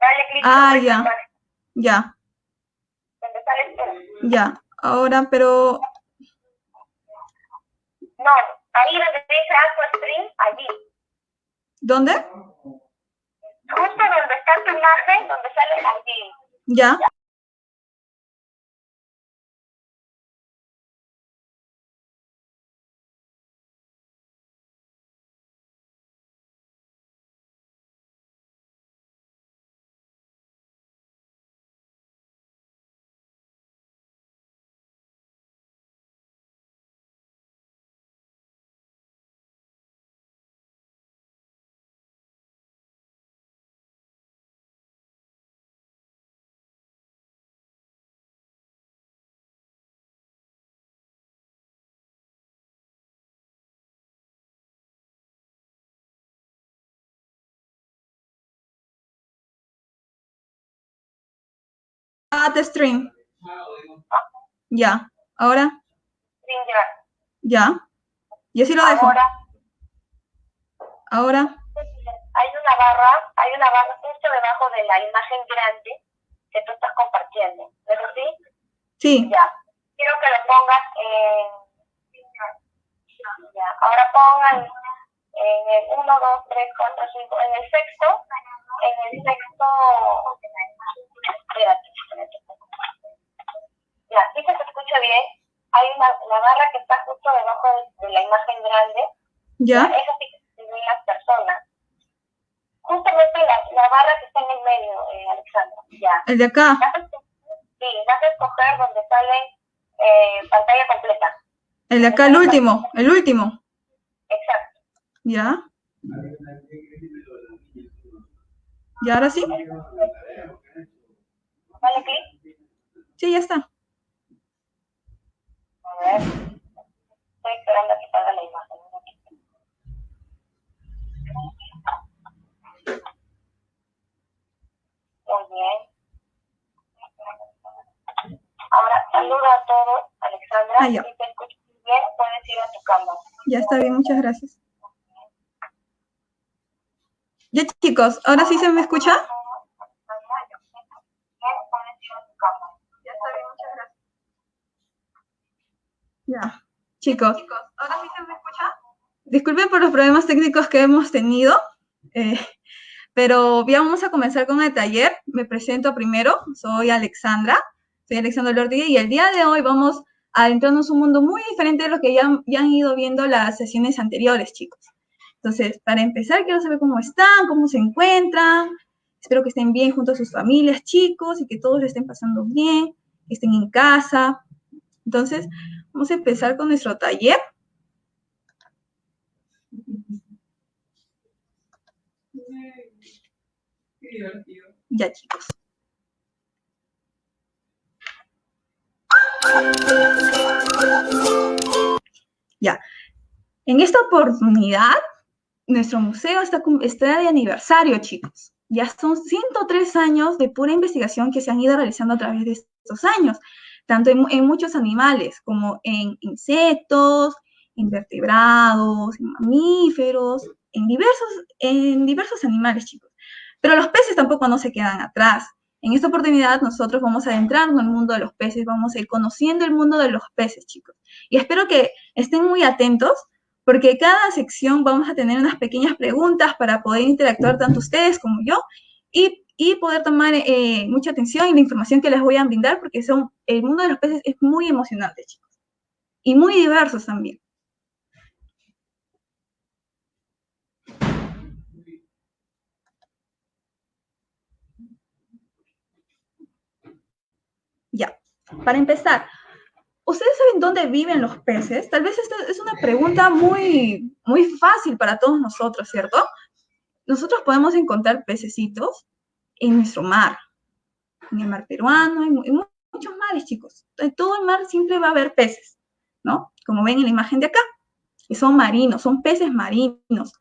Dale clic Ah, ya. Ya, donde sale tú. ya. Ahora, pero, No, ahí donde dice AquaStream, allí. ¿dónde? Justo donde está tu imagen, donde sale allí. Ya. Stream. Ya. Ahora, llevar. ya. Y así lo dejo. Ahora Ahora, hay una barra, hay una barra justo debajo de la imagen grande que tú estás compartiendo. ¿Pero sí? sí. Ya. Quiero que lo pongas en... Ya. Ahora pongan en el 1, 2, 3, 4, 5, en el sexto, en el sexto... Espérate, espérate. Ya, ¿sí que se escucha bien? Hay una la barra que está justo debajo de, de la imagen grande. Ya. Eso sí que ven las personas. Justamente la, la barra que está en el medio, eh, Alexandra. Ya. El de acá. Vas a Sí, vas a escoger donde sale eh, pantalla completa. El de acá, el último. El último. Exacto. Ya. ¿Y ahora sí? Dale clic. Sí, ya está. A ver. Estoy esperando a que salga la imagen. un momentito. Muy bien. Ahora saluda a todos, Alexandra. Ah, ya. Si te escuchas bien, puedes ir a tu cámara. Ya está bien, muchas gracias. Ya, chicos, ¿ahora sí se me escucha? Ya. Chicos, ¿ahora sí se me escucha? Disculpen por los problemas técnicos que hemos tenido, eh, pero ya vamos a comenzar con el taller. Me presento primero, soy Alexandra, soy Alexandra Lordi y el día de hoy vamos adentrarnos en un mundo muy diferente de lo que ya, ya han ido viendo las sesiones anteriores, chicos. Entonces, para empezar, quiero saber cómo están, cómo se encuentran. Espero que estén bien junto a sus familias, chicos, y que todos le estén pasando bien, que estén en casa. Entonces, vamos a empezar con nuestro taller. Ya, chicos. Ya. En esta oportunidad, nuestro museo está, está de aniversario, chicos. Ya son 103 años de pura investigación que se han ido realizando a través de estos años, tanto en, muchos animales como en insectos, invertebrados, mamíferos, en diversos, en diversos animales, chicos. Pero los peces tampoco no se quedan atrás. En esta oportunidad nosotros vamos a adentrarnos en el mundo de los peces, vamos a ir conociendo el mundo de los peces, chicos. Y espero que estén muy atentos porque cada sección vamos a tener unas pequeñas preguntas para poder interactuar tanto ustedes como yo y, y poder tomar eh, mucha atención en la información que les voy a brindar porque son, el mundo de los peces es muy emocionante, chicos. Y muy diversos también. Ya, para empezar, ¿ustedes saben dónde viven los peces? Tal vez esta es una pregunta muy, muy fácil para todos nosotros, ¿cierto? Nosotros podemos encontrar pececitos en nuestro mar, en el mar peruano, en, muchos mares, chicos. En todo el mar siempre va a haber peces, ¿no? Como ven en la imagen de acá, que son marinos, son peces marinos.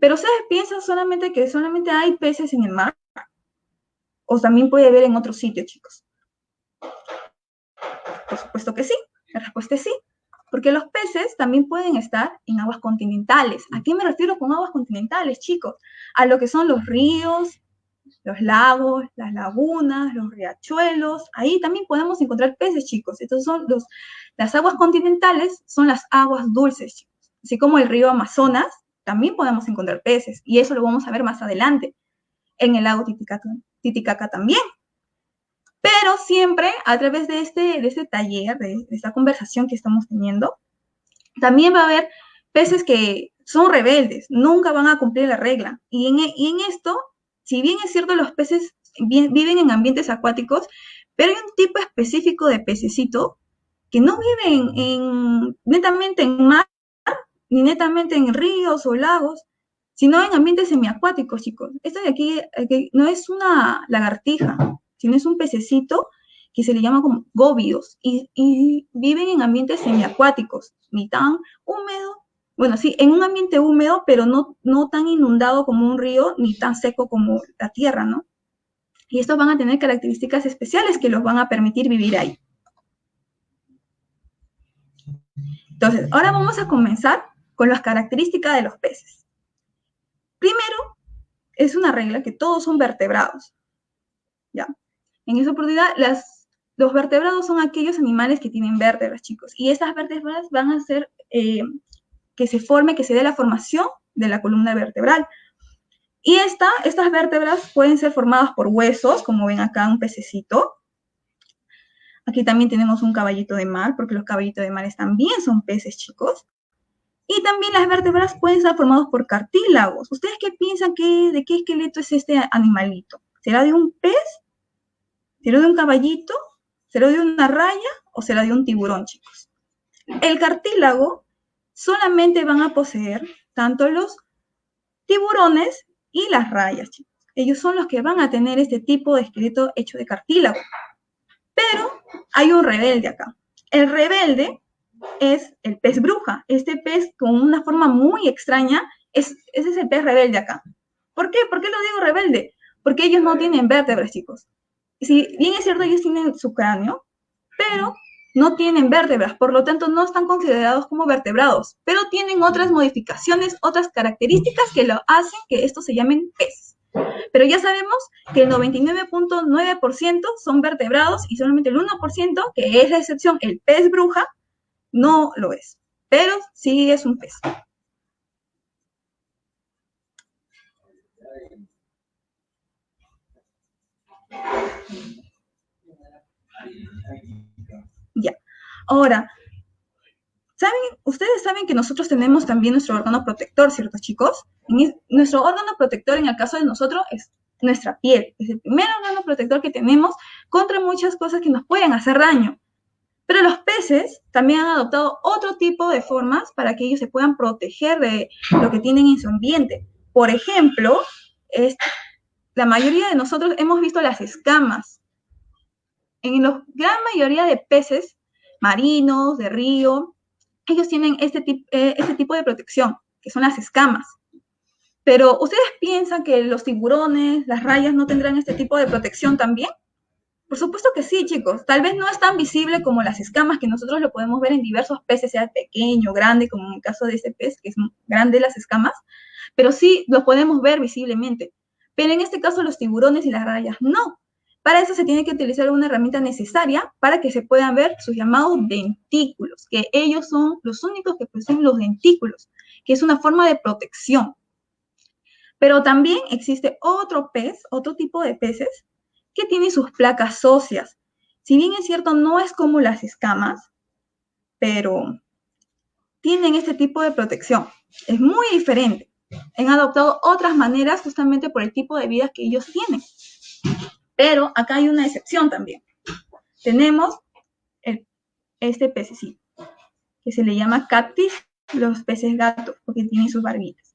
Pero ustedes piensan solamente que solamente hay peces en el mar, o también puede haber en otros sitios, chicos. Por supuesto que sí. La respuesta es sí. Porque los peces también pueden estar en aguas continentales. ¿A qué me refiero con aguas continentales, chicos? A lo que son los ríos, los lagos, las lagunas, los riachuelos, ahí también podemos encontrar peces, chicos. Estos son los, las aguas continentales, son las aguas dulces, chicos. Así como el río Amazonas, también podemos encontrar peces, y eso lo vamos a ver más adelante. En el lago Titicaca, Titicaca también. Pero siempre a través de este, de este taller, de, esta conversación que estamos teniendo, también va a haber peces que son rebeldes, nunca van a cumplir la regla. Y en, y en esto si bien es cierto, los peces viven en ambientes acuáticos, pero hay un tipo específico de pececito que no viven en, netamente en mar, ni netamente en ríos o lagos, sino en ambientes semiacuáticos, chicos. Esto de aquí, no es una lagartija, sino es un pececito que se le llama como góvidos y, y viven en ambientes semiacuáticos, ni tan húmedo bueno, sí, en un ambiente húmedo, pero no, no tan inundado como un río, ni tan seco como la tierra, ¿no? Y estos van a tener características especiales que los van a permitir vivir ahí. Entonces, ahora vamos a comenzar con las características de los peces. Primero, es una regla que todos son vertebrados. ¿Ya? En esa oportunidad, los vertebrados son aquellos animales que tienen vértebras, chicos. Y estas vértebras van a ser eh, que se forme, que se dé la formación de la columna vertebral. Y esta, estas vértebras pueden ser formadas por huesos, como ven acá un pececito. Aquí también tenemos un caballito de mar, porque los caballitos de mar también son peces, chicos. Y también las vértebras pueden estar formadas por cartílagos. ¿Ustedes qué piensan que, de qué esqueleto es este animalito? ¿Será de un pez? ¿Será de un caballito? ¿Será de una raya? ¿O será de un tiburón, chicos? El cartílago solamente van a poseer tanto los tiburones y las rayas, chicos. Ellos son los que van a tener este tipo de esqueleto hecho de cartílago. Pero hay un rebelde acá. El rebelde es el pez bruja. Este pez con una forma muy extraña, es, ese es el pez rebelde acá. ¿Por qué? ¿Por qué lo digo rebelde? Porque ellos no tienen vértebras, chicos. Si bien es cierto, ellos tienen su cráneo, pero no tienen vértebras, por lo tanto no están considerados como vertebrados, pero tienen otras modificaciones, otras características que lo hacen que estos se llamen peces. Pero ya sabemos que el 99.9% son vertebrados y solamente el 1%, que es la excepción, el pez bruja, no lo es, pero sí es un pez. Ya. Ahora, ¿saben? Ustedes saben que nosotros tenemos también nuestro órgano protector, ¿cierto, chicos? nuestro órgano protector, en el caso de nosotros, es nuestra piel. Es el primer órgano protector que tenemos contra muchas cosas que nos pueden hacer daño. Pero los peces también han adoptado otro tipo de formas para que ellos se puedan proteger de lo que tienen en su ambiente. Por ejemplo, la mayoría de nosotros hemos visto las escamas en la gran mayoría de peces marinos, de río, ellos tienen este, eh, este tipo de protección, que son las escamas. Pero ¿ustedes piensan que los tiburones, las rayas no tendrán este tipo de protección también? Por supuesto que sí, chicos. Tal vez no es tan visible como las escamas, que nosotros lo podemos ver en diversos peces, sea pequeño, grande, como en el caso de este pez, que es grande las escamas, pero sí lo podemos ver visiblemente. Pero en este caso los tiburones y las rayas no. Para eso se tiene que utilizar una herramienta necesaria para que se puedan ver sus llamados dentículos, que ellos son los únicos que poseen los dentículos, que es una forma de protección. Pero también existe otro pez, otro tipo de peces, que tiene sus placas óseas. Si bien es cierto, no es como las escamas, pero tienen este tipo de protección. Es muy diferente. Han adoptado otras maneras justamente por el tipo de vida que ellos tienen. Pero acá hay una excepción también. Tenemos este pececito, que se le llama cactis, los peces gatos, porque tienen sus barbitas.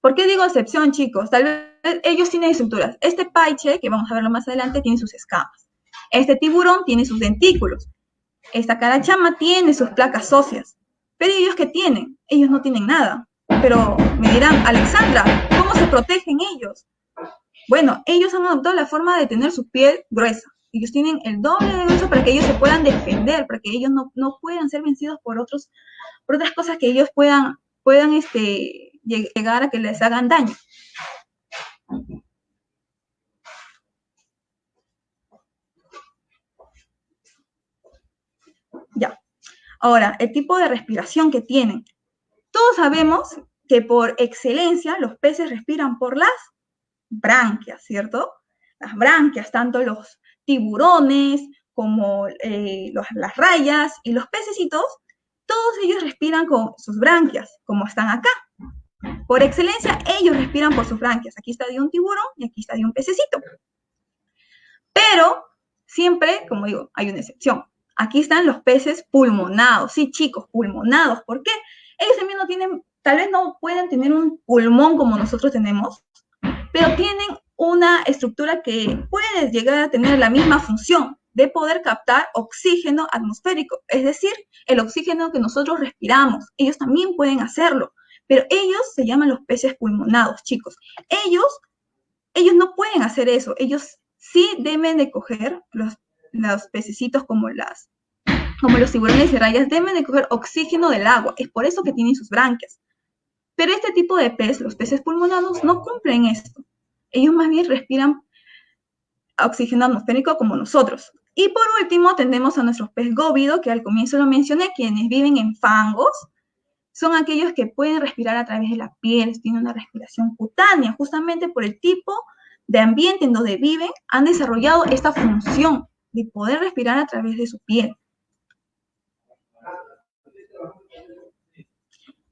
¿Por qué digo excepción, chicos? Tal vez ellos tienen estructuras. Este paiche, que vamos a verlo más adelante, tiene sus escamas. Este tiburón tiene sus dentículos. Esta carachama tiene sus placas óseas. Pero ellos qué tienen? Ellos no tienen nada. Pero me dirán, Alexandra, ¿cómo se protegen ellos? Bueno, ellos han adoptado la forma de tener su piel gruesa. Ellos tienen el doble de grueso para que ellos se puedan defender, para que ellos no, no puedan ser vencidos por, otros, por otras cosas que ellos puedan, puedan este, llegar a que les hagan daño. Ya. Ahora, el tipo de respiración que tienen. Todos sabemos que por excelencia los peces respiran por las branquias, ¿cierto? Las branquias, tanto los tiburones como eh, las rayas y los pececitos, todos ellos respiran con sus branquias, como están acá. Por excelencia, ellos respiran por sus branquias. Aquí está de un tiburón y aquí está de un pececito. Pero siempre, como digo, hay una excepción. Aquí están los peces pulmonados. Sí, chicos, pulmonados. ¿Por qué? Ellos también no tienen, tal vez no pueden tener un pulmón como nosotros tenemos, pero tienen una estructura que puede llegar a tener la misma función de poder captar oxígeno atmosférico, es decir, el oxígeno que nosotros respiramos. Ellos también pueden hacerlo, pero ellos se llaman los peces pulmonados, chicos. Ellos, ellos no pueden hacer eso. Ellos sí deben de coger los, los pececitos como las como los tiburones y rayas, deben de coger oxígeno del agua. Es por eso que tienen sus branquias. Pero este tipo de pez, los peces pulmonados, no cumplen esto. Ellos más bien respiran oxígeno atmosférico como nosotros. Y por último, tenemos a nuestros pez góvido, que al comienzo lo mencioné, quienes viven en fangos, son aquellos que pueden respirar a través de la piel, tienen una respiración cutánea, justamente por el tipo de ambiente en donde viven, han desarrollado esta función de poder respirar a través de su piel.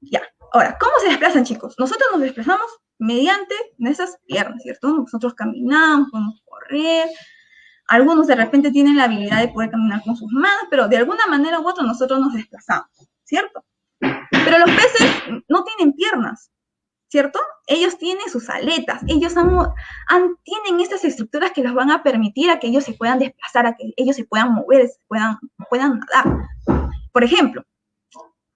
Ya, ahora, ¿cómo se desplazan, chicos? Nosotros nos desplazamos mediante nuestras piernas, ¿cierto? Nosotros caminamos, podemos correr, algunos de repente tienen la habilidad de poder caminar con sus manos, pero de alguna manera u otra nosotros nos desplazamos, ¿cierto? Pero los peces no tienen piernas, ¿cierto? Ellos tienen sus aletas, ellos tienen estas estructuras que los van a permitir a que ellos se puedan desplazar, a que ellos se puedan mover, puedan, puedan nadar. Por ejemplo,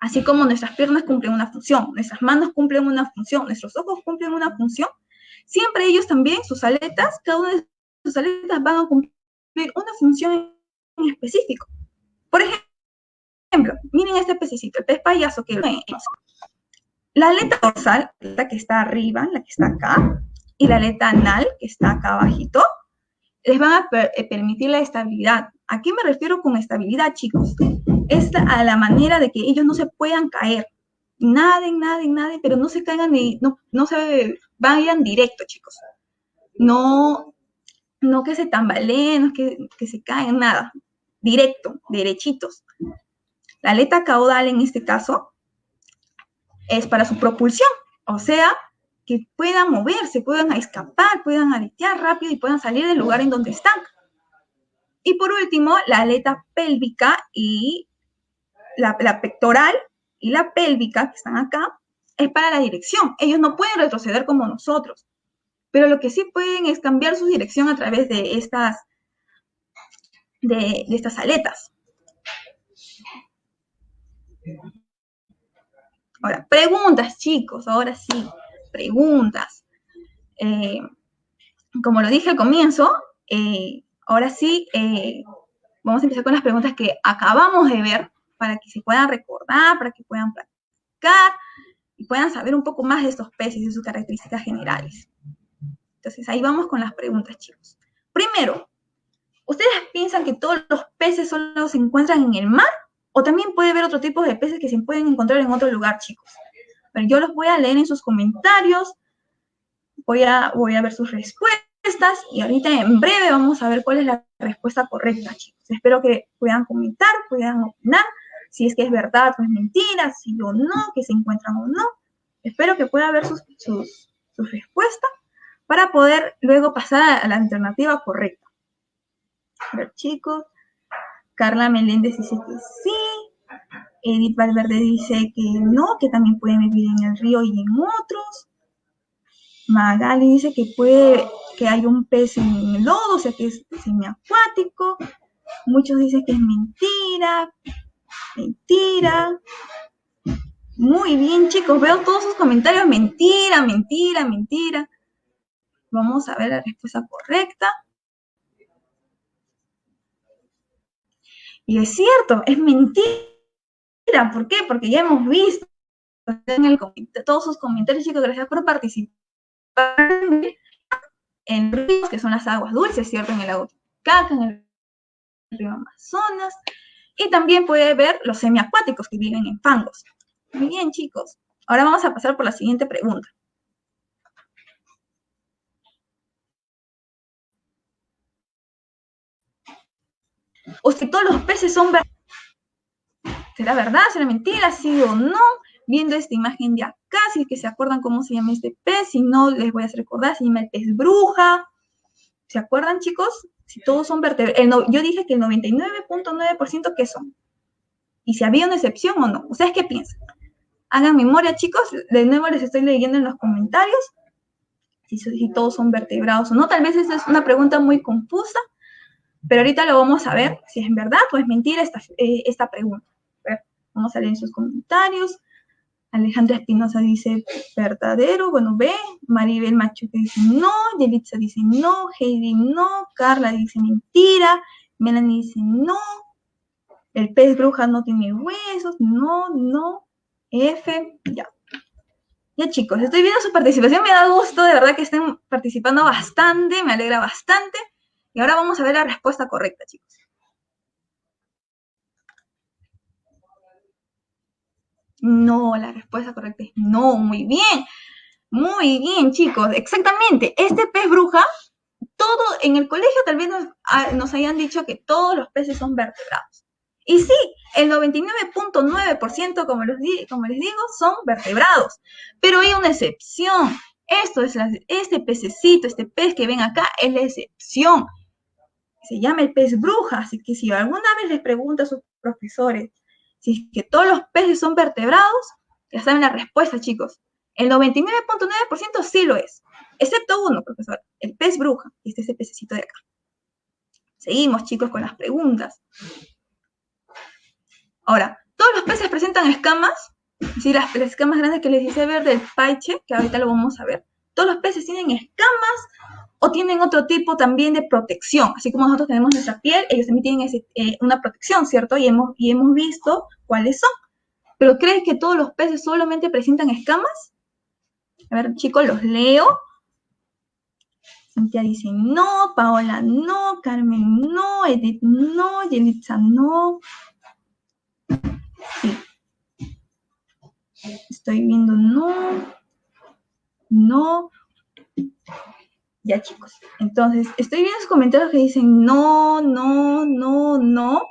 así como nuestras piernas cumplen una función, nuestras manos cumplen una función, nuestros ojos cumplen una función, siempre ellos también, sus aletas, cada una de sus aletas van a cumplir una función en específico. Por ejemplo, miren este pececito, el pez payaso que la aleta dorsal, la que está arriba, la que está acá, y la aleta anal, que está acá abajito, les van a eh, permitir la estabilidad. ¿A qué me refiero con estabilidad, chicos? Es a la manera de que ellos no se puedan caer. Naden, naden, naden, pero no se caigan ni, no, no se vayan directo, chicos. No, no que se tambaleen, no que, que se caen, nada. Directo, derechitos. La aleta caudal en este caso es para su propulsión, o sea, que puedan moverse, puedan escapar, puedan aletear rápido y puedan salir del lugar en donde están. Y por último, la aleta pélvica y la, pectoral y la pélvica, que están acá, es para la dirección. Ellos no pueden retroceder como nosotros pero lo que sí pueden es cambiar su dirección a través de estas, de, estas aletas. Ahora, preguntas, chicos, ahora sí, preguntas. Eh, como lo dije al comienzo, eh, ahora sí, eh, vamos a empezar con las preguntas que acabamos de ver para que se puedan recordar, para que puedan practicar y puedan saber un poco más de estos peces y sus características generales. Entonces, ahí vamos con las preguntas, chicos. Primero, ¿ustedes piensan que todos los peces solo se encuentran en el mar? ¿O también puede haber otro tipo de peces que se pueden encontrar en otro lugar, chicos? Pero yo los voy a leer en sus comentarios, voy a, voy a ver sus respuestas y ahorita en breve vamos a ver cuál es la respuesta correcta, chicos. Espero que puedan comentar, puedan opinar, si es que es verdad o es mentira, si o no, que se encuentran o no. Espero que pueda ver sus, sus, sus respuestas para poder luego pasar a la alternativa correcta. A ver, chicos. Carla Meléndez dice que sí. Edith Valverde dice que no, que también pueden vivir en el río y en otros. Magali dice que puede, que hay un pez en el lodo, o sea que es semiacuático. Muchos dicen que es mentira. Mentira. Muy bien, chicos. Veo todos sus comentarios. Mentira, mentira, mentira. Vamos a ver la respuesta correcta. Y es cierto, es mentira. ¿Por qué? Porque ya hemos visto en todos sus comentarios, chicos, gracias por participar en ríos, que son las aguas dulces, ¿cierto? En el lago Titicaca, en el río Amazonas, Y también puede ver los semiacuáticos que viven en fangos. Muy bien, chicos. Ahora vamos a pasar por la siguiente pregunta. O si todos los peces son verdes. ¿Será verdad? ¿Será mentira? ¿Sí o no? Viendo esta imagen de acá, si es que se acuerdan cómo se llama este pez, si no, les voy a recordar, se llama el pez bruja. ¿Se acuerdan, chicos? Si todos son vertebrados. yo dije que el 99.9% que son. Y si había una excepción o no. ¿Ustedes qué piensan? Hagan memoria, chicos. De nuevo les estoy leyendo en los comentarios si, si todos son vertebrados o no. Tal vez esa es una pregunta muy confusa, pero ahorita lo vamos a ver si es verdad o es mentira esta, eh, esta pregunta. vamos a leer sus comentarios. Alejandra Espinosa dice verdadero, bueno, ve. Maribel Machuca dice no. Yelitza dice no. Heidi no. Carla dice mentira. Melanie dice no. El pez bruja no tiene huesos. No, no. F, ya. Ya chicos, estoy viendo su participación, me da gusto, de verdad que estén participando bastante, me alegra bastante. Y ahora vamos a ver la respuesta correcta, chicos. No, la respuesta correcta es no. Muy bien. Muy bien, chicos. Exactamente. Este pez bruja, todo en el colegio tal vez nos, ah, hayan dicho que todos los peces son vertebrados. Y sí, el 99.9%, como, como les digo, son vertebrados. Pero hay una excepción. Esto es este pececito, este pez que ven acá, es la excepción. Se llama el pez bruja. Así que si alguna vez les pregunta a sus profesores, si es que todos los peces son vertebrados, ya saben la respuesta, chicos. El 99.9% sí lo es, excepto uno, profesor, el pez bruja, este es ese pececito de acá. Seguimos, chicos, con las preguntas. Ahora, ¿todos los peces presentan escamas? Sí, las, las escamas grandes que les dice ver del paiche, que ahorita lo vamos a ver. ¿Todos los peces tienen escamas o tienen otro tipo también de protección. Así como nosotros tenemos nuestra piel, ellos también tienen eh, una protección, ¿cierto? Y hemos, y hemos visto cuáles son. ¿Pero crees que todos los peces solamente presentan escamas? A ver, chicos, los leo. Cintia dice no, Paola no, Carmen no, Edith no, Yelitza no. Sí. Estoy viendo no, no. Ya, chicos. Entonces, estoy viendo los comentarios que dicen no, no, no, no.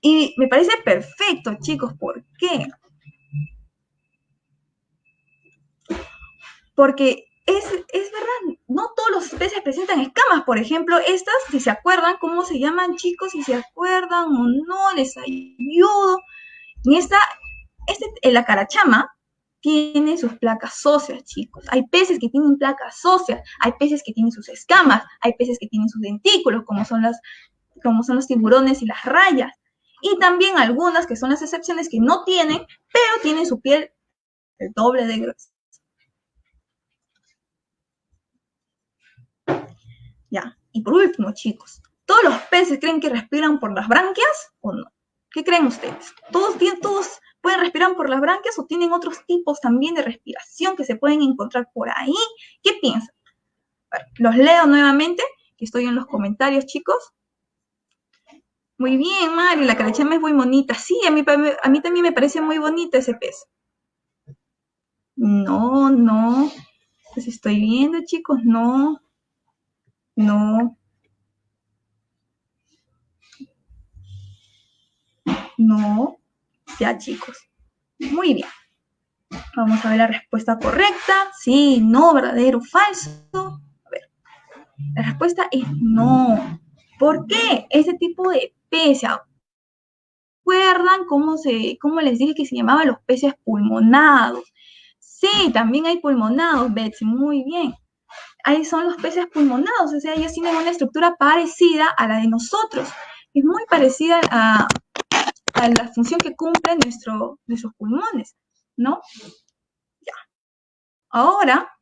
Y me parece perfecto, chicos. ¿Por qué? Porque es, verdad, no todos los especies presentan escamas. Por ejemplo, estas, si se acuerdan, ¿cómo se llaman, chicos? Si se acuerdan o no, les ayudo. En esta, este, en la carachama, tiene sus placas óseas, chicos. Hay peces que tienen placas óseas, hay peces que tienen sus escamas, hay peces que tienen sus dentículos, como son, las, como son los tiburones y las rayas. Y también algunas que son las excepciones que no tienen, pero tienen su piel el doble de gruesa. Ya, y por último, chicos, ¿todos los peces creen que respiran por las branquias o no? ¿Qué creen ustedes? ¿Todos, tienen, todos pueden respirar por las branquias o tienen otros tipos también de respiración que se pueden encontrar por ahí. ¿Qué piensan? los leo nuevamente, que estoy en los comentarios, chicos. Muy bien, Mari, la carachama es muy bonita. Sí, a mí, también me parece muy bonita ese pez. No, no. Pues estoy viendo, chicos, no. No. No. Chicos. Muy bien. Vamos a ver la respuesta correcta. Sí, no, verdadero, falso. A ver. La respuesta es no. ¿Por qué? Ese tipo de peces. ¿Recuerdan cómo, se, cómo les dije que se llamaban los peces pulmonados? Sí, también hay pulmonados, Betsy. Muy bien. Ahí son los peces pulmonados. O sea, ellos tienen una estructura parecida a la de nosotros. Es muy parecida a, la función que cumplen nuestro, nuestros pulmones, ¿no? Ya. Ahora,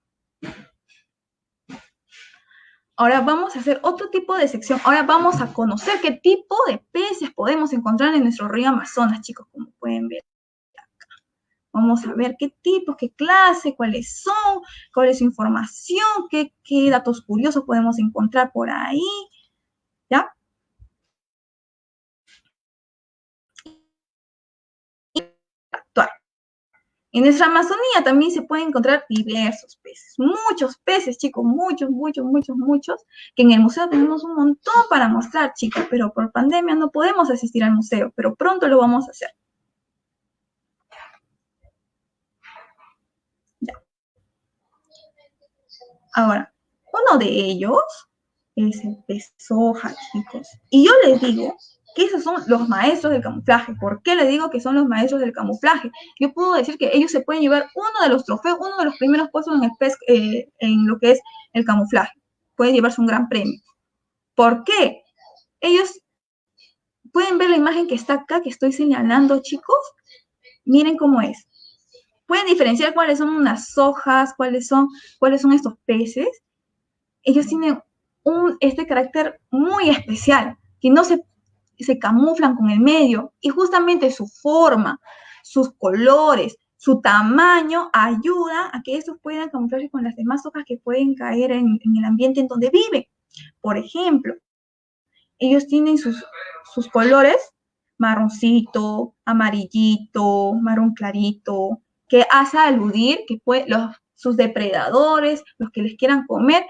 ahora vamos a hacer otro tipo de sección. Ahora vamos a conocer qué tipo de peces podemos encontrar en nuestro río Amazonas, chicos, como pueden ver. Vamos a ver qué tipos, qué clase, cuáles son, cuál es su información, qué, qué datos curiosos podemos encontrar por ahí. ¿Ya? En nuestra Amazonía también se pueden encontrar diversos peces, muchos peces, chicos, muchos, muchos, muchos, muchos, que en el museo tenemos un montón para mostrar, chicos, pero por pandemia no podemos asistir al museo, pero pronto lo vamos a hacer. Ya. Ahora, uno de ellos es el pez soja, chicos. Y yo les digo que esos son los maestros del camuflaje. ¿Por qué le digo que son los maestros del camuflaje? Yo puedo decir que ellos se pueden llevar uno de los trofeos, uno de los primeros puestos en, eh, en lo que es el camuflaje. Pueden llevarse un gran premio. ¿Por qué? Ellos pueden ver la imagen que está acá, que estoy señalando, chicos. Miren cómo es. Pueden diferenciar cuáles son unas hojas, cuáles son, cuáles son estos peces. Ellos tienen un, este carácter muy especial, que no se se camuflan con el medio y justamente su forma, sus colores, su tamaño ayuda a que estos puedan camuflarse con las demás hojas que pueden caer en, el ambiente en donde viven. Por ejemplo, ellos tienen sus, sus colores marroncito, amarillito, marrón clarito, que hace aludir que los, sus depredadores, los que les quieran comer,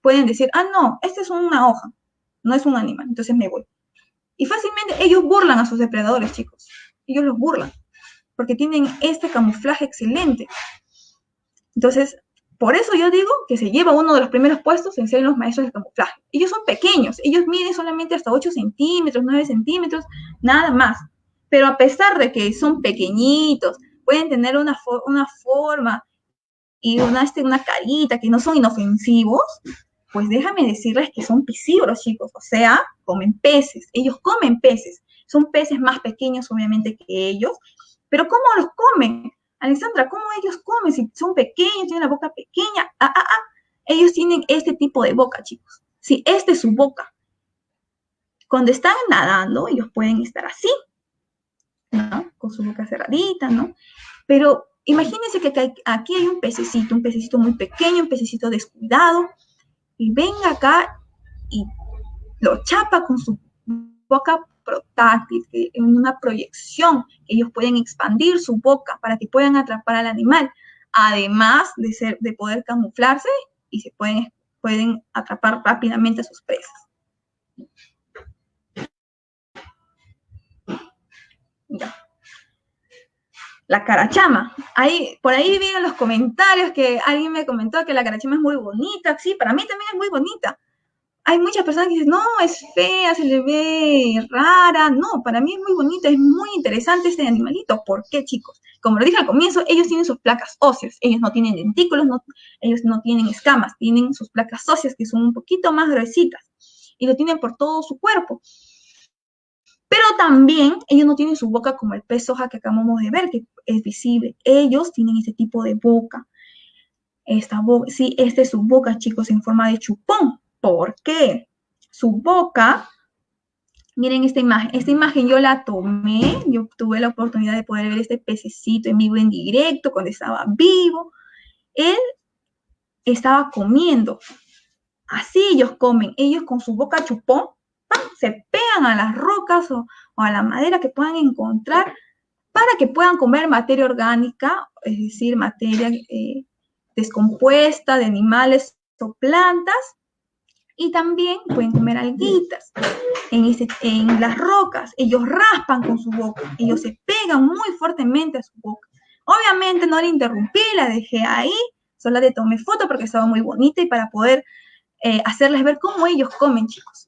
pueden decir, ah, no, esta es una hoja, no es un animal, entonces me voy. Y fácilmente ellos burlan a sus depredadores, chicos. Ellos los burlan, porque tienen este camuflaje excelente. Entonces, por eso yo digo que se lleva uno de los primeros puestos en ser los maestros de camuflaje. Ellos son pequeños, ellos miden solamente hasta 8 centímetros, 9 centímetros, nada más. Pero a pesar de que son pequeñitos, pueden tener una, una forma y una, este, una carita que no son inofensivos, pues déjame decirles que son piscívoros, chicos, o sea, comen peces, ellos comen peces, son peces más pequeños obviamente que ellos, pero ¿cómo los comen? Alexandra, ¿cómo ellos comen? Si son pequeños, tienen la boca pequeña, ah, ah, ah. ellos tienen este tipo de boca, chicos. Sí, esta es su boca. Cuando están nadando, ellos pueden estar así, ¿no? Con su boca cerradita, ¿no? Pero imagínense que aquí hay un pececito, un pececito muy pequeño, un pececito descuidado, y venga acá y lo chapa con su boca protáctil, en una proyección, ellos pueden expandir su boca para que puedan atrapar al animal, además de, ser, de poder camuflarse y se pueden, pueden atrapar rápidamente a sus presas. Ya la carachama. Ahí, por ahí vi en los comentarios que alguien me comentó que la carachama es muy bonita. Sí, para mí también es muy bonita. Hay muchas personas que dicen, no, es fea, se le ve rara. No, para mí es muy bonita, es muy interesante este animalito. ¿Por qué, chicos? Como lo dije al comienzo, ellos tienen sus placas óseas. Ellos no tienen dentículos, ellos no tienen escamas, tienen sus placas óseas que son un poquito más gruesitas. Y lo tienen por todo su cuerpo. Pero también ellos no tienen su boca como el pez soja que acabamos de ver, que es visible. Ellos tienen este tipo de boca. Esta boca, sí, esta es su boca, chicos, en forma de chupón. ¿Por qué? Su boca, miren esta imagen. Esta imagen yo la tomé, yo tuve la oportunidad de poder ver este pececito en vivo, en directo, cuando estaba vivo. Él estaba comiendo. Así ellos comen. Ellos con su boca chupón se pegan a las rocas o, a la madera que puedan encontrar para que puedan comer materia orgánica, es decir, materia eh, descompuesta de animales o plantas, y también pueden comer alguitas en, las rocas. Ellos raspan con su boca, ellos se pegan muy fuertemente a su boca. Obviamente no la interrumpí, la dejé ahí, solo le tomé foto porque estaba muy bonita y para poder eh, hacerles ver cómo ellos comen, chicos.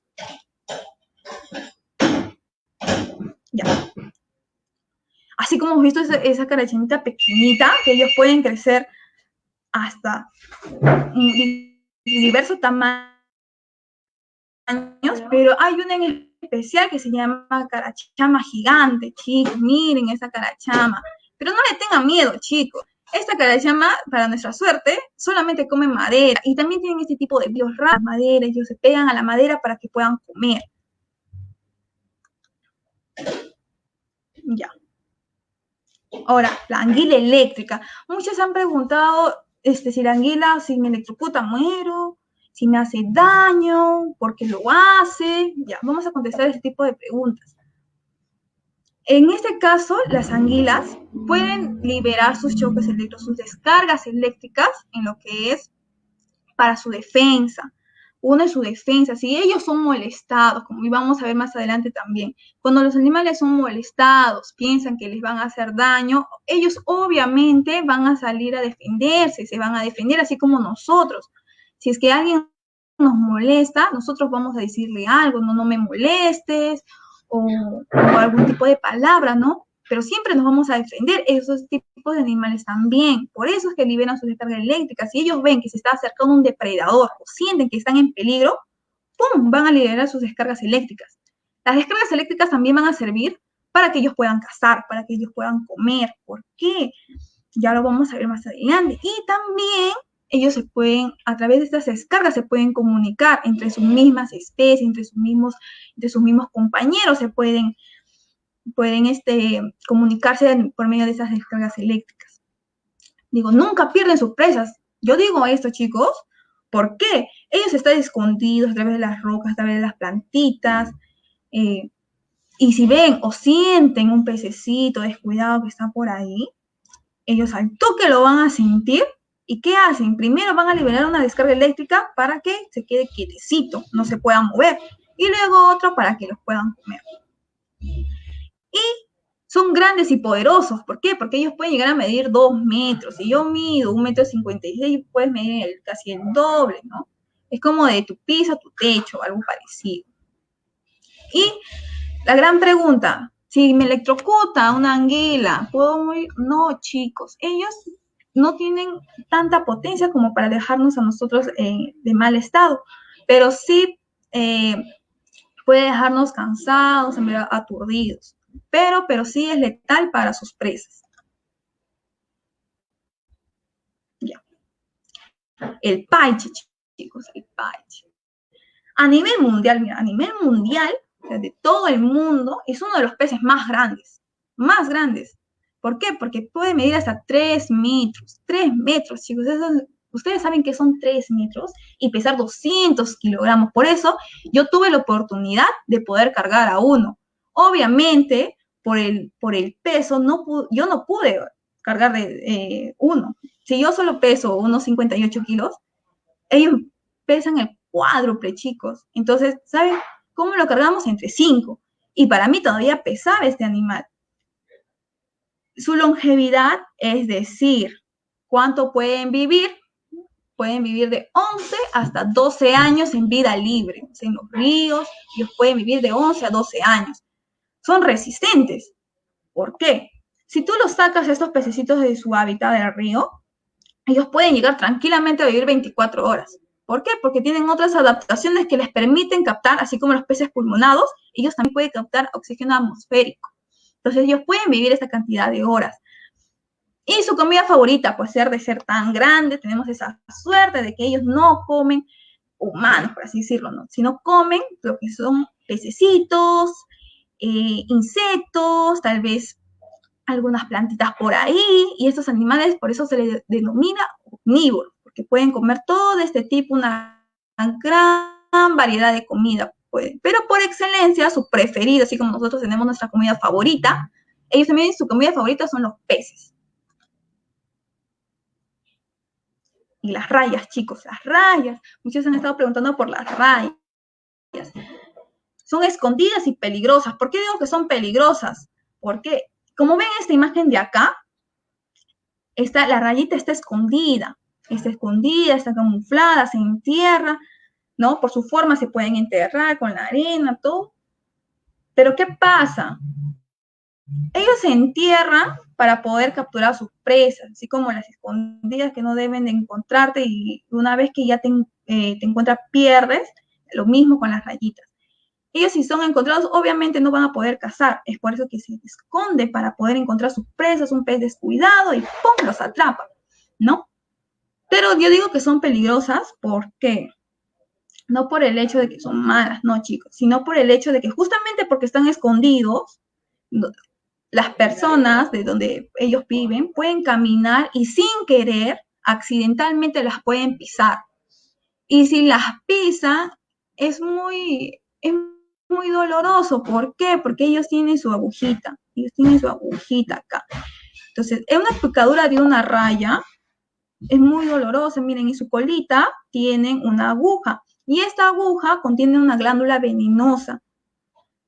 Ya. Así como hemos visto esa, esa carachinita pequeñita, que ellos pueden crecer hasta diversos tamaños, pero hay una en especial que se llama carachama gigante, chicos, miren esa carachama. Pero no le tengan miedo, chicos. Esta carachama, para nuestra suerte, solamente come madera y también tienen este tipo de bios raros, madera, ellos se pegan a la madera para que puedan comer. Ya. Ahora, la anguila eléctrica. Muchos han preguntado este, si la anguila, si me electrocuta, muero, si me hace daño, por qué lo hace. Ya, vamos a contestar ese tipo de preguntas. En este caso, las anguilas pueden liberar sus choques eléctricos, sus descargas eléctricas en lo que es para su defensa. Uno es su defensa. Si ellos son molestados, como vamos a ver más adelante también, cuando los animales son molestados, piensan que les van a hacer daño, ellos obviamente van a salir a defenderse, se van a defender así como nosotros. Si es que alguien nos molesta, nosotros vamos a decirle algo, no, no me molestes, o, algún tipo de palabra, ¿no? Pero siempre nos vamos a defender esos tipos de animales también. Por eso es que liberan sus descargas eléctricas. Si ellos ven que se está acercando un depredador o sienten que están en peligro, ¡pum! van a liberar sus descargas eléctricas. Las descargas eléctricas también van a servir para que ellos puedan cazar, para que ellos puedan comer. ¿Por qué? Ya lo vamos a ver más adelante. Y también ellos se pueden, a través de estas descargas, se pueden comunicar entre sus mismas especies, entre sus mismos, entre sus mismos compañeros, se pueden, pueden este, comunicarse por medio de esas descargas eléctricas. Digo, nunca pierden sus presas. Yo digo esto, chicos, ¿por qué? Ellos están escondidos a través de las rocas, a través de las plantitas, eh, y si ven o sienten un pececito descuidado que está por ahí, ellos al toque lo van a sentir ¿Y qué hacen? Primero van a liberar una descarga eléctrica para que se quede quietecito, no se pueda mover. Y luego otro para que los puedan comer. Y son grandes y poderosos. ¿Por qué? Porque ellos pueden llegar a medir dos metros. Si yo mido un metro cincuenta y seis, puedes medir casi el doble, ¿no? Es como de tu piso a tu techo, algo parecido. Y la gran pregunta, si me electrocuta una anguila, ¿puedo morir? No, chicos, ellos no tienen tanta potencia como para dejarnos a nosotros eh, de mal estado, pero sí eh, puede dejarnos cansados, aturdidos, pero, pero sí es letal para sus presas. Ya. El paiche, chicos, el paiche. A nivel mundial, a nivel mundial, de todo el mundo, es uno de los peces más grandes, más grandes. ¿Por qué? Porque puede medir hasta 3 metros. 3 metros, chicos. ustedes saben que son 3 metros y pesar 200 kilogramos. Por eso yo tuve la oportunidad de poder cargar a uno. Obviamente, por el, por el peso, no yo no pude cargar de eh, uno. Si yo solo peso unos 58 kilos, ellos pesan el cuádruple, chicos. Entonces, ¿saben cómo lo cargamos? Entre 5. Y para mí todavía pesaba este animal. Su longevidad, es decir, cuánto pueden vivir, pueden vivir de 11 hasta 12 años en vida libre. En los ríos, ellos pueden vivir de 11 a 12 años. Son resistentes. ¿Por qué? Si tú los sacas estos pececitos de su hábitat del río, ellos pueden llegar tranquilamente a vivir 24 horas. ¿Por qué? Porque tienen otras adaptaciones que les permiten captar, así como los peces pulmonados, ellos también pueden captar oxígeno atmosférico. Entonces ellos pueden vivir esta cantidad de horas. Y su comida favorita, pues ser de ser tan grande, tenemos esa suerte de que ellos no comen humanos, por así decirlo, ¿no? sino comen lo que son pececitos, eh, insectos, tal vez algunas plantitas por ahí, y estos animales por eso se les denomina omnívoros, porque pueden comer todo este tipo, una gran variedad de comida. Pero por excelencia, su preferido, así como nosotros tenemos nuestra comida favorita, ellos también su comida favorita son los peces. Y las rayas, chicos, las rayas. Muchos han estado preguntando por las rayas. Son escondidas y peligrosas. ¿Por qué digo que son peligrosas? Porque, como ven esta imagen de acá, esta, la rayita está escondida. Está escondida, está camuflada, se entierra ¿no? Por su forma se pueden enterrar con la arena, todo. Pero ¿qué pasa? Ellos se entierran para poder capturar sus presas, así como las escondidas que no deben de encontrarte y una vez que ya te, eh, te encuentras pierdes, lo mismo con las rayitas. Ellos si son encontrados, obviamente no van a poder cazar. Es por eso que se esconde para poder encontrar sus presas, un pez descuidado y ¡pum! los atrapa, ¿no? Pero yo digo que son peligrosas porque no por el hecho de que son malas, no chicos, sino por el hecho de que justamente porque están escondidos, las personas de donde ellos viven pueden caminar y sin querer, accidentalmente las pueden pisar. Y si las pisan, es muy, muy doloroso. ¿Por qué? Porque ellos tienen su agujita. Ellos tienen su agujita acá. Entonces, es una picadura de una raya. Es muy dolorosa. Miren, en su colita tienen una aguja. Y esta aguja contiene una glándula venenosa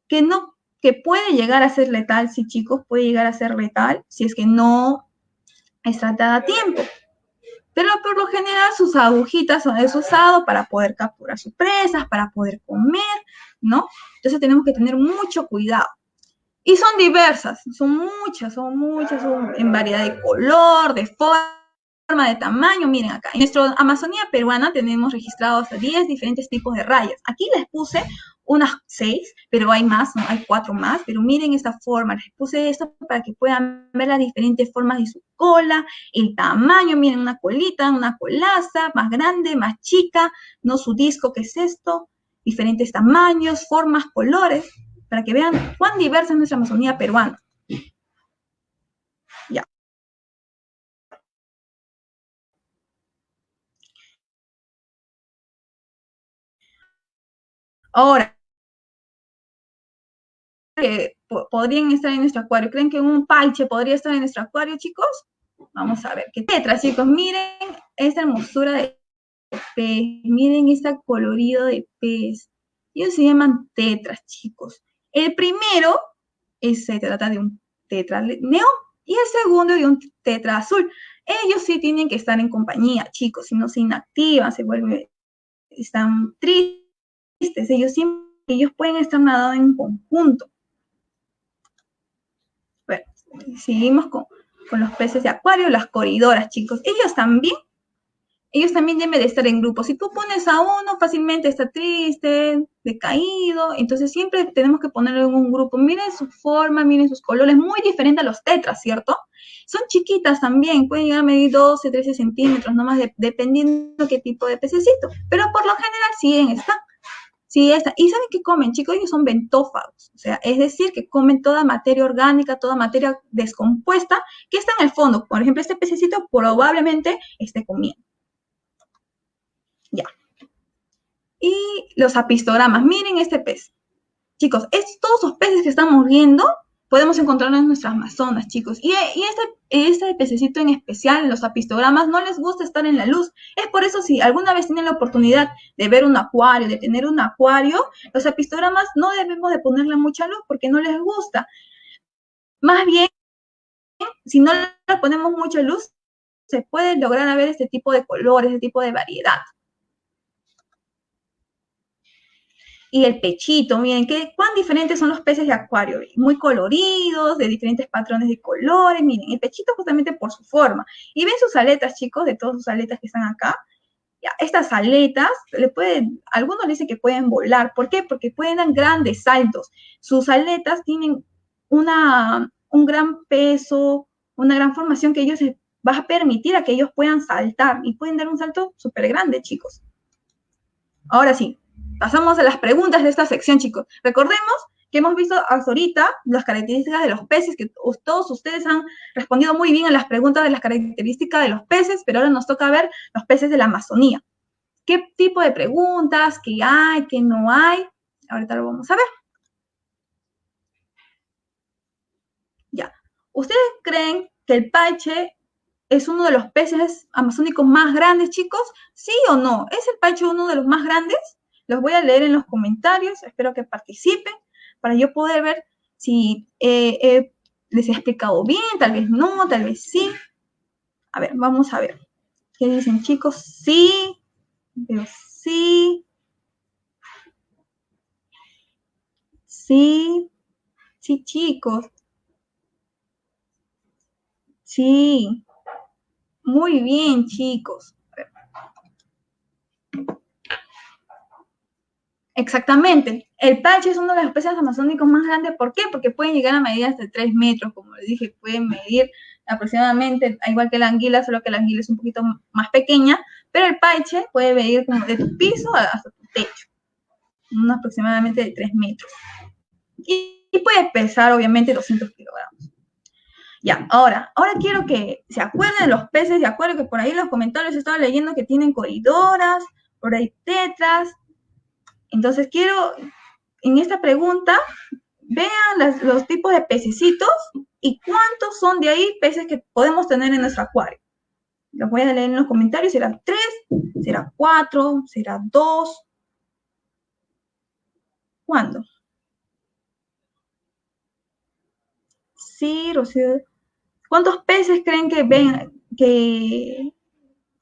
que no que puede llegar a ser letal, sí chicos, puede llegar a ser letal si es que no es tratada a tiempo. Pero por lo general sus agujitas son es para poder capturar sus presas, para poder comer, ¿no? Entonces tenemos que tener mucho cuidado. Y son diversas, son muchas, son muchas, son en variedad de color, de forma, de tamaño. Miren acá, en nuestra Amazonía peruana tenemos registrados 10 diferentes tipos de rayas. Aquí les puse unas seis, pero hay más, hay cuatro más, pero miren esta forma, les puse esto para que puedan ver las diferentes formas de su cola, el tamaño, miren una colita, una colaza, más grande, más chica, no su disco, que es esto, diferentes tamaños, formas, colores, para que vean cuán diversa es nuestra Amazonía peruana. Ya. Ahora, que podrían estar en nuestro acuario. ¿Creen que un palche podría estar en nuestro acuario, chicos? Vamos a ver. ¿Qué tetra, chicos? Miren esta hermosura de Miren este colorido de pez. Ellos se llaman tetras, chicos. El primero es, se trata de un tetra neón y el segundo de un tetra azul. Ellos sí tienen que estar en compañía, chicos, si no se inactivan, se vuelven, están tristes, ellos ellos pueden estar nadando en conjunto seguimos con, los peces de acuario, las corridoras, chicos. Ellos también, ellos también deben de estar en grupo. Si tú pones a uno, fácilmente está triste, decaído. Entonces siempre tenemos que ponerlo en un grupo. Miren su forma, miren sus colores, muy diferente a los tetras, ¿cierto? Son chiquitas también, pueden llegar a medir 12, 13 centímetros, nomás de, dependiendo qué tipo de pececito. Pero por lo general siguen están. Sí, esta. ¿Y saben qué comen, chicos? Ellos son bentófagos. O sea, es decir, que comen toda materia orgánica, toda materia descompuesta que está en el fondo. Por ejemplo, este pececito probablemente esté comiendo. Ya. Y los apistogramas. Miren este pez. Chicos, todos los peces que estamos viendo podemos encontrarlos en nuestras Amazonas, chicos. Y, este, este pececito en especial, los apistogramas, no les gusta estar en la luz. Es por eso si alguna vez tienen la oportunidad de ver un acuario, de tener un acuario, los apistogramas no debemos de ponerle mucha luz porque no les gusta. Más bien, si no le ponemos mucha luz, se puede lograr ver este tipo de colores, este tipo de variedad. Y el pechito, miren, qué, cuán diferentes son los peces de acuario, muy coloridos, de diferentes patrones de colores, miren, el pechito justamente por su forma. Y ven sus aletas, chicos, de todas sus aletas que están acá. Ya, estas aletas, le pueden, algunos dicen que pueden volar, ¿por qué? Porque pueden dar grandes saltos. Sus aletas tienen una, un gran peso, una gran formación que ellos va a permitir a que ellos puedan saltar y pueden dar un salto súper grande, chicos. Ahora sí, Pasamos a las preguntas de esta sección, chicos. Recordemos que hemos visto hasta ahorita las características de los peces, que todos ustedes han respondido muy bien a las preguntas de las características de los peces, pero ahora nos toca ver los peces de la Amazonía. ¿Qué tipo de preguntas? ¿Qué hay? ¿Qué no hay? Ahorita lo vamos a ver. Ya. ¿Ustedes creen que el paiche es uno de los peces amazónicos más grandes, chicos? ¿Sí o no? ¿Es el paiche uno de los más grandes? Los voy a leer en los comentarios, espero que participen para yo poder ver si eh, les he explicado bien, tal vez no, tal vez sí. A ver, vamos a ver. ¿Qué dicen chicos? Sí, veo sí. Sí, sí chicos. Sí. Muy bien chicos. Exactamente. El palche es uno de los peces amazónicos más grandes. ¿Por qué? Porque pueden llegar a medidas de 3 metros, como les dije, pueden medir aproximadamente, igual que la anguila, solo que la anguila es un poquito más pequeña, pero el paiche puede medir como de tu piso hasta tu techo, unos aproximadamente de 3 metros. Y, puede pesar, obviamente, 200 kilogramos. Ya, ahora, ahora quiero que se acuerden de los peces, de acuerdo que por ahí en los comentarios estaba leyendo que tienen corridoras, por ahí tetras, entonces quiero en esta pregunta, vean los tipos de pececitos y cuántos son de ahí peces que podemos tener en nuestro acuario. Los voy a leer en los comentarios. ¿Será tres? ¿Será cuatro? ¿Será dos? ¿Cuándo? Sí, Rocío. ¿Cuántos peces creen que ven que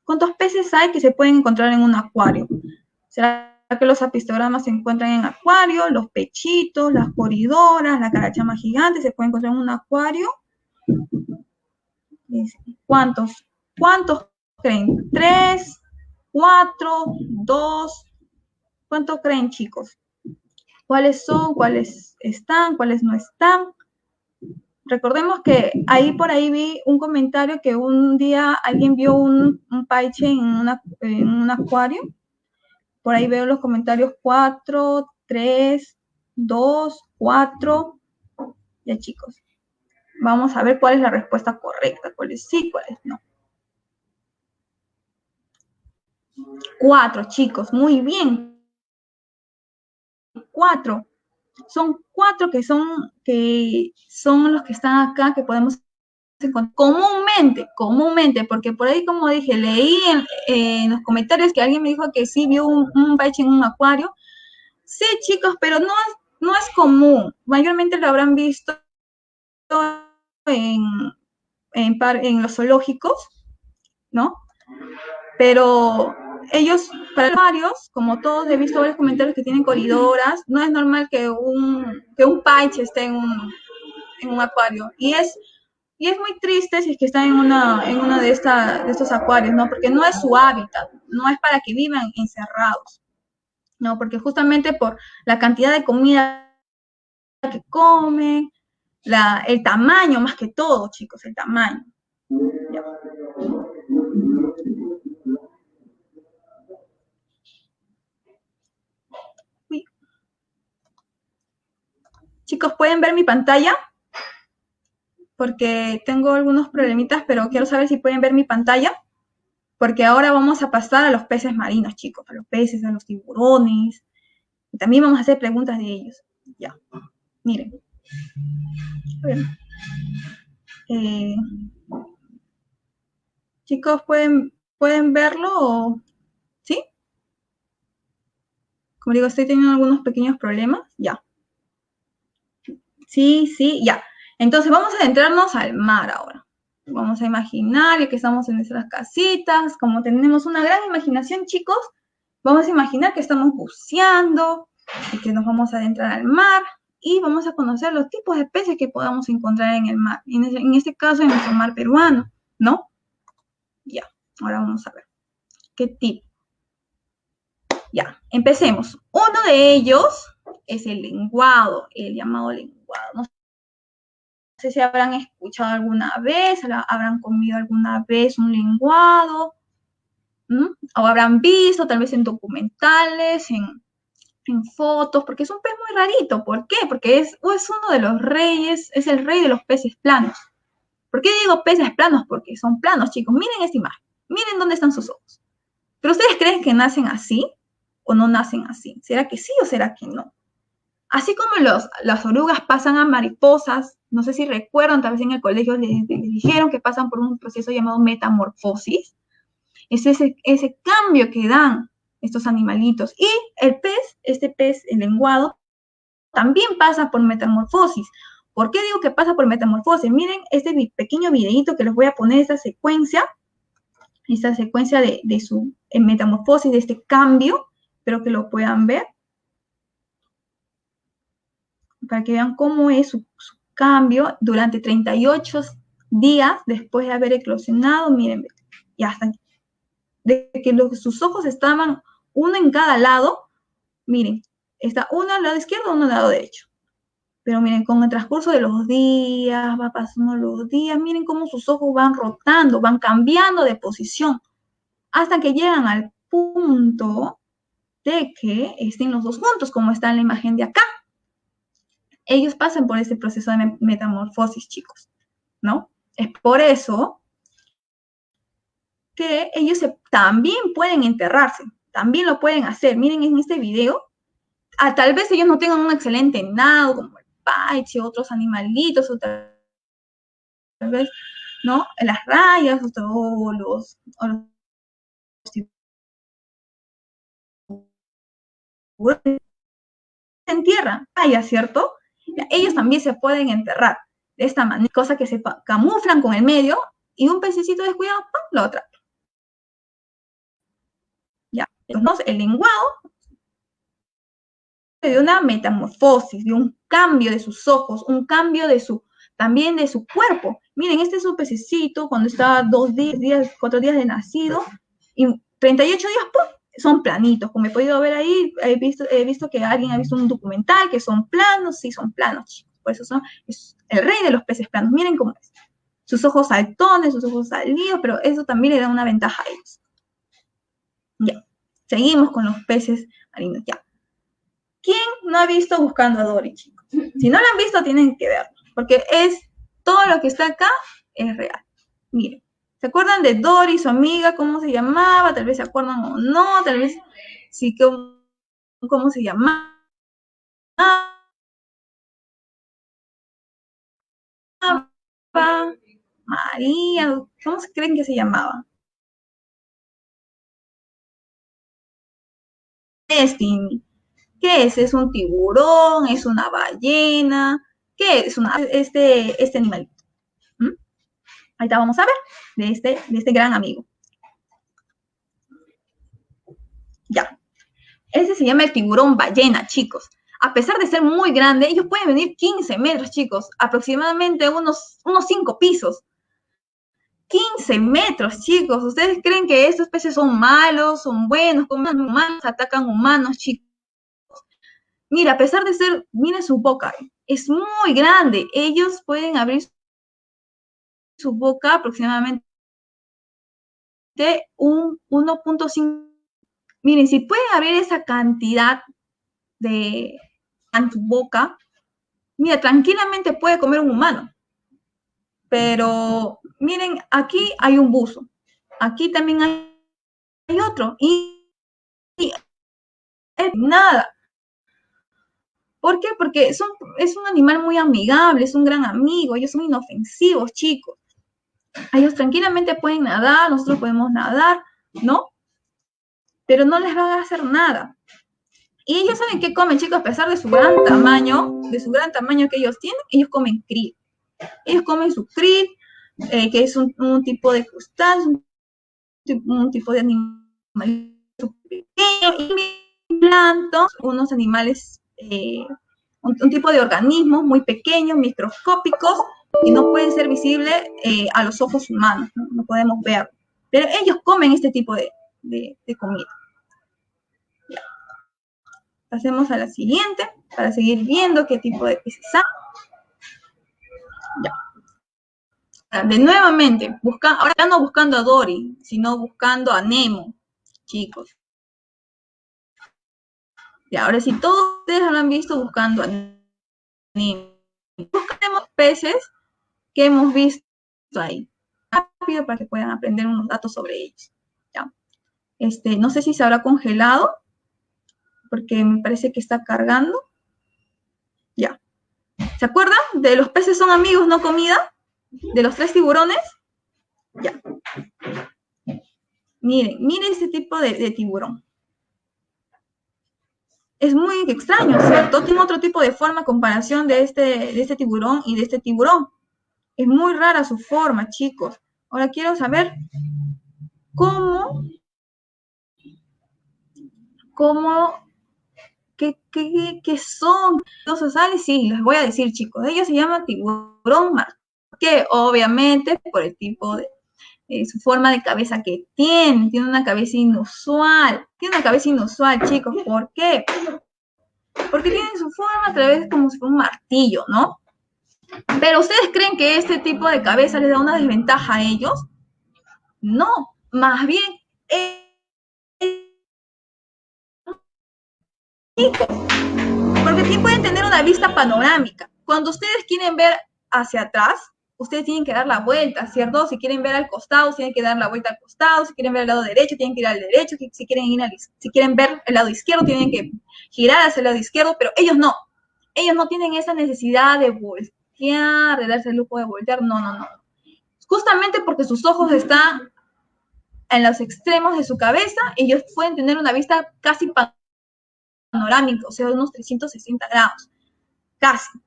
cuántos peces hay que se pueden encontrar en un acuario? ¿Será que los apistogramas se encuentran en acuario? Los pechitos, las coridoras, la carachama gigante se pueden encontrar en un acuario. ¿Cuántos? ¿Cuántos creen? ¿Tres? ¿Cuatro? ¿Dos? ¿Cuántos creen, chicos? ¿Cuáles son? ¿Cuáles están? ¿Cuáles no están? Recordemos que ahí por ahí vi un comentario que un día alguien vio un, un paiche en un acuario. Por ahí veo los comentarios 4, 3, 2, 4. Ya chicos, vamos a ver cuál es la respuesta correcta, cuáles sí, cuáles no. Cuatro, chicos, muy bien. Cuatro. Son cuatro que son, que son los que están acá, que podemos comúnmente, comúnmente, porque por ahí, como dije, leí en, los comentarios que alguien me dijo que sí vio un, un en un acuario. Sí, chicos, pero no no es común. Mayormente lo habrán visto en, en, los zoológicos, ¿no? Pero ellos, para varios, como todos he visto varios comentarios que tienen coridoras, no es normal que un, que un esté en un, en un acuario. Y es, y es muy triste si es que está en una, en una de, esta, de estos acuarios, ¿no? Porque no es su hábitat, no es para que vivan encerrados, ¿no? Porque justamente por la cantidad de comida que comen, la, el tamaño más que todo, chicos, el tamaño. Chicos, ¿pueden ver mi pantalla? Porque tengo algunos problemitas, pero quiero saber si pueden ver mi pantalla. Porque ahora vamos a pasar a los peces marinos, chicos, a los peces, a los tiburones. Y también vamos a hacer preguntas de ellos. Ya, miren. Eh, chicos, ¿pueden, ¿pueden verlo? ¿Sí? Como digo, estoy teniendo algunos pequeños problemas. Ya. Sí, sí, ya. Entonces vamos a adentrarnos al mar ahora. Vamos a imaginar, que estamos en nuestras casitas, como tenemos una gran imaginación, chicos, vamos a imaginar que estamos buceando y que nos vamos a adentrar al mar y vamos a conocer los tipos de peces que podamos encontrar en el mar. En, este caso, en nuestro mar peruano, ¿no? Ya, ahora vamos a ver. ¿Qué tipo? Ya, empecemos. Uno de ellos es el lenguado, el llamado lenguado. Sé si habrán escuchado alguna vez, habrán comido alguna vez un lenguado, o habrán visto tal vez en documentales, en, fotos, porque es un pez muy rarito. ¿Por qué? Porque es, es uno de los reyes, es el rey de los peces planos. ¿Por qué digo peces planos? Porque son planos, chicos. Miren esta imagen. Miren dónde están sus ojos. ¿Pero ustedes creen que nacen así o no nacen así? ¿Será que sí o será que no? Así como los, las orugas pasan a mariposas, no sé si recuerdan, tal vez en el colegio les, dijeron que pasan por un proceso llamado metamorfosis. Es ese, ese cambio que dan estos animalitos. Y el pez, este pez, el lenguado, también pasa por metamorfosis. ¿Por qué digo que pasa por metamorfosis? Miren este pequeño videito que les voy a poner, esta secuencia, esta secuencia de, de su metamorfosis, de este cambio, espero que lo puedan ver para que vean cómo es su, cambio durante 38 días después de haber eclosionado. Miren, y hasta de que sus ojos estaban uno en cada lado, miren, está uno al lado izquierdo, uno al lado derecho. Pero miren, con el transcurso de los días, va pasando los días, miren cómo sus ojos van rotando, van cambiando de posición, hasta que llegan al punto de que estén los dos juntos, como está en la imagen de acá ellos pasan por ese proceso de metamorfosis, chicos, ¿no? Es por eso que ellos también pueden enterrarse, también lo pueden hacer. Miren en este video, a, tal vez ellos no tengan un excelente nado, como el paiche, otros animalitos, o tal vez, ¿no? Las rayas, o los, o los en tierra, rayas, ¿cierto? Ellos también se pueden enterrar de esta manera, cosa que se camuflan con el medio y un pececito descuidado, ¡pum! lo atrapa. Ya, entonces el lenguado de una metamorfosis, de un cambio de sus ojos, un cambio de su, también de su cuerpo. Miren, este es un pececito cuando estaba dos días, cuatro días de nacido, y 38 días, ¡pum! Son planitos. Como he podido ver ahí, he visto, he visto que alguien ha visto un documental que son planos, sí, son planos, chicos. Por eso son, el rey de los peces planos. Miren cómo es. Sus ojos saltones, sus ojos salidos, pero eso también le da una ventaja a ellos. Ya, seguimos con los peces marinos, ya. ¿Quién no ha visto Buscando a Dory, chicos? Si no lo han visto, tienen que verlo, porque es todo lo que está acá es real. Miren, ¿se acuerdan de Dory, su amiga, cómo se llamaba? Tal vez se acuerdan o no, tal vez sí, cómo, cómo se llamaba. María, ¿cómo se creen que se llamaba? Destiny. ¿Qué es? ¿Es un tiburón? ¿Es una ballena? ¿Qué es este, este animalito? Ahorita vamos a ver de este, de este gran amigo. Ya. Ese se llama el tiburón ballena, chicos. A pesar de ser muy grande, ellos pueden venir 15 metros, chicos, aproximadamente unos, unos 5 pisos. 15 metros, chicos. ¿Ustedes creen que estos peces son malos, son buenos, comen humanos, atacan humanos, chicos? Mira, a pesar de ser, miren su boca, es muy grande. Ellos pueden abrir su boca aproximadamente de un 1.5. Miren, si pueden abrir esa cantidad de en su boca, mira, tranquilamente puede comer un humano. Pero miren, aquí hay un buzo. Aquí también hay, otro. Y, y nada. ¿Por qué? Porque son, es un animal muy amigable, es un gran amigo, ellos son inofensivos, chicos. Ellos tranquilamente pueden nadar, nosotros podemos nadar, ¿no? Pero no les van a hacer nada. Y ellos saben qué comen, chicos, a pesar de su gran tamaño, de su gran tamaño que ellos tienen, ellos comen krill. Ellos comen su krill, eh, que es un, tipo de crustáceo, un, tipo de animal pequeño, y plantos, unos animales eh, un, tipo de organismos muy pequeños, microscópicos, y no pueden ser visibles eh, a los ojos humanos, ¿no? podemos ver. Pero ellos comen este tipo de, comida. Pasemos a la siguiente para seguir viendo qué tipo de peces hay. Ya. De nuevamente, busca, ahora no buscando a Dory, sino buscando a Nemo, chicos. Y ahora sí, todos ustedes lo han visto buscando a Nemo. Buscaremos peces que hemos visto ahí. Rápido para que puedan aprender unos datos sobre ellos. ¿ya? Este, no sé si se habrá congelado, porque me parece que está cargando. Ya. ¿Se acuerdan? De los peces son amigos, no comida. De los tres tiburones. Ya. Miren, miren este tipo de tiburón es muy extraño, ¿cierto? Tiene otro tipo de forma comparación de este, de este tiburón y de este tiburón. Es muy rara su forma, chicos. Ahora quiero saber cómo, cómo, qué, son. Entonces, ¿sabes? Sí, les voy a decir, chicos. Ellos se llaman tiburón que obviamente por el tipo de, eh, su forma de cabeza que tiene, tiene una cabeza inusual, tiene una cabeza inusual, chicos, ¿por qué? Porque tiene su forma a través como si fuera un martillo, ¿no? Pero ¿ustedes creen que este tipo de cabeza les da una desventaja a ellos? No, más bien porque sí pueden tener una vista panorámica. Cuando ustedes quieren ver hacia atrás, ustedes tienen que dar la vuelta, ¿cierto? Si quieren ver al costado, tienen que dar la vuelta al costado, si quieren ver al lado derecho, tienen que ir al derecho, si quieren, ir al, si quieren ver el lado izquierdo, tienen que girar hacia el lado izquierdo, pero ellos no. Ellos no tienen esa necesidad de voltear, de darse el lujo de voltear, no, no, no. Justamente porque sus ojos están en los extremos de su cabeza, ellos pueden tener una vista casi panorámica, o sea, de unos 360 grados, casi.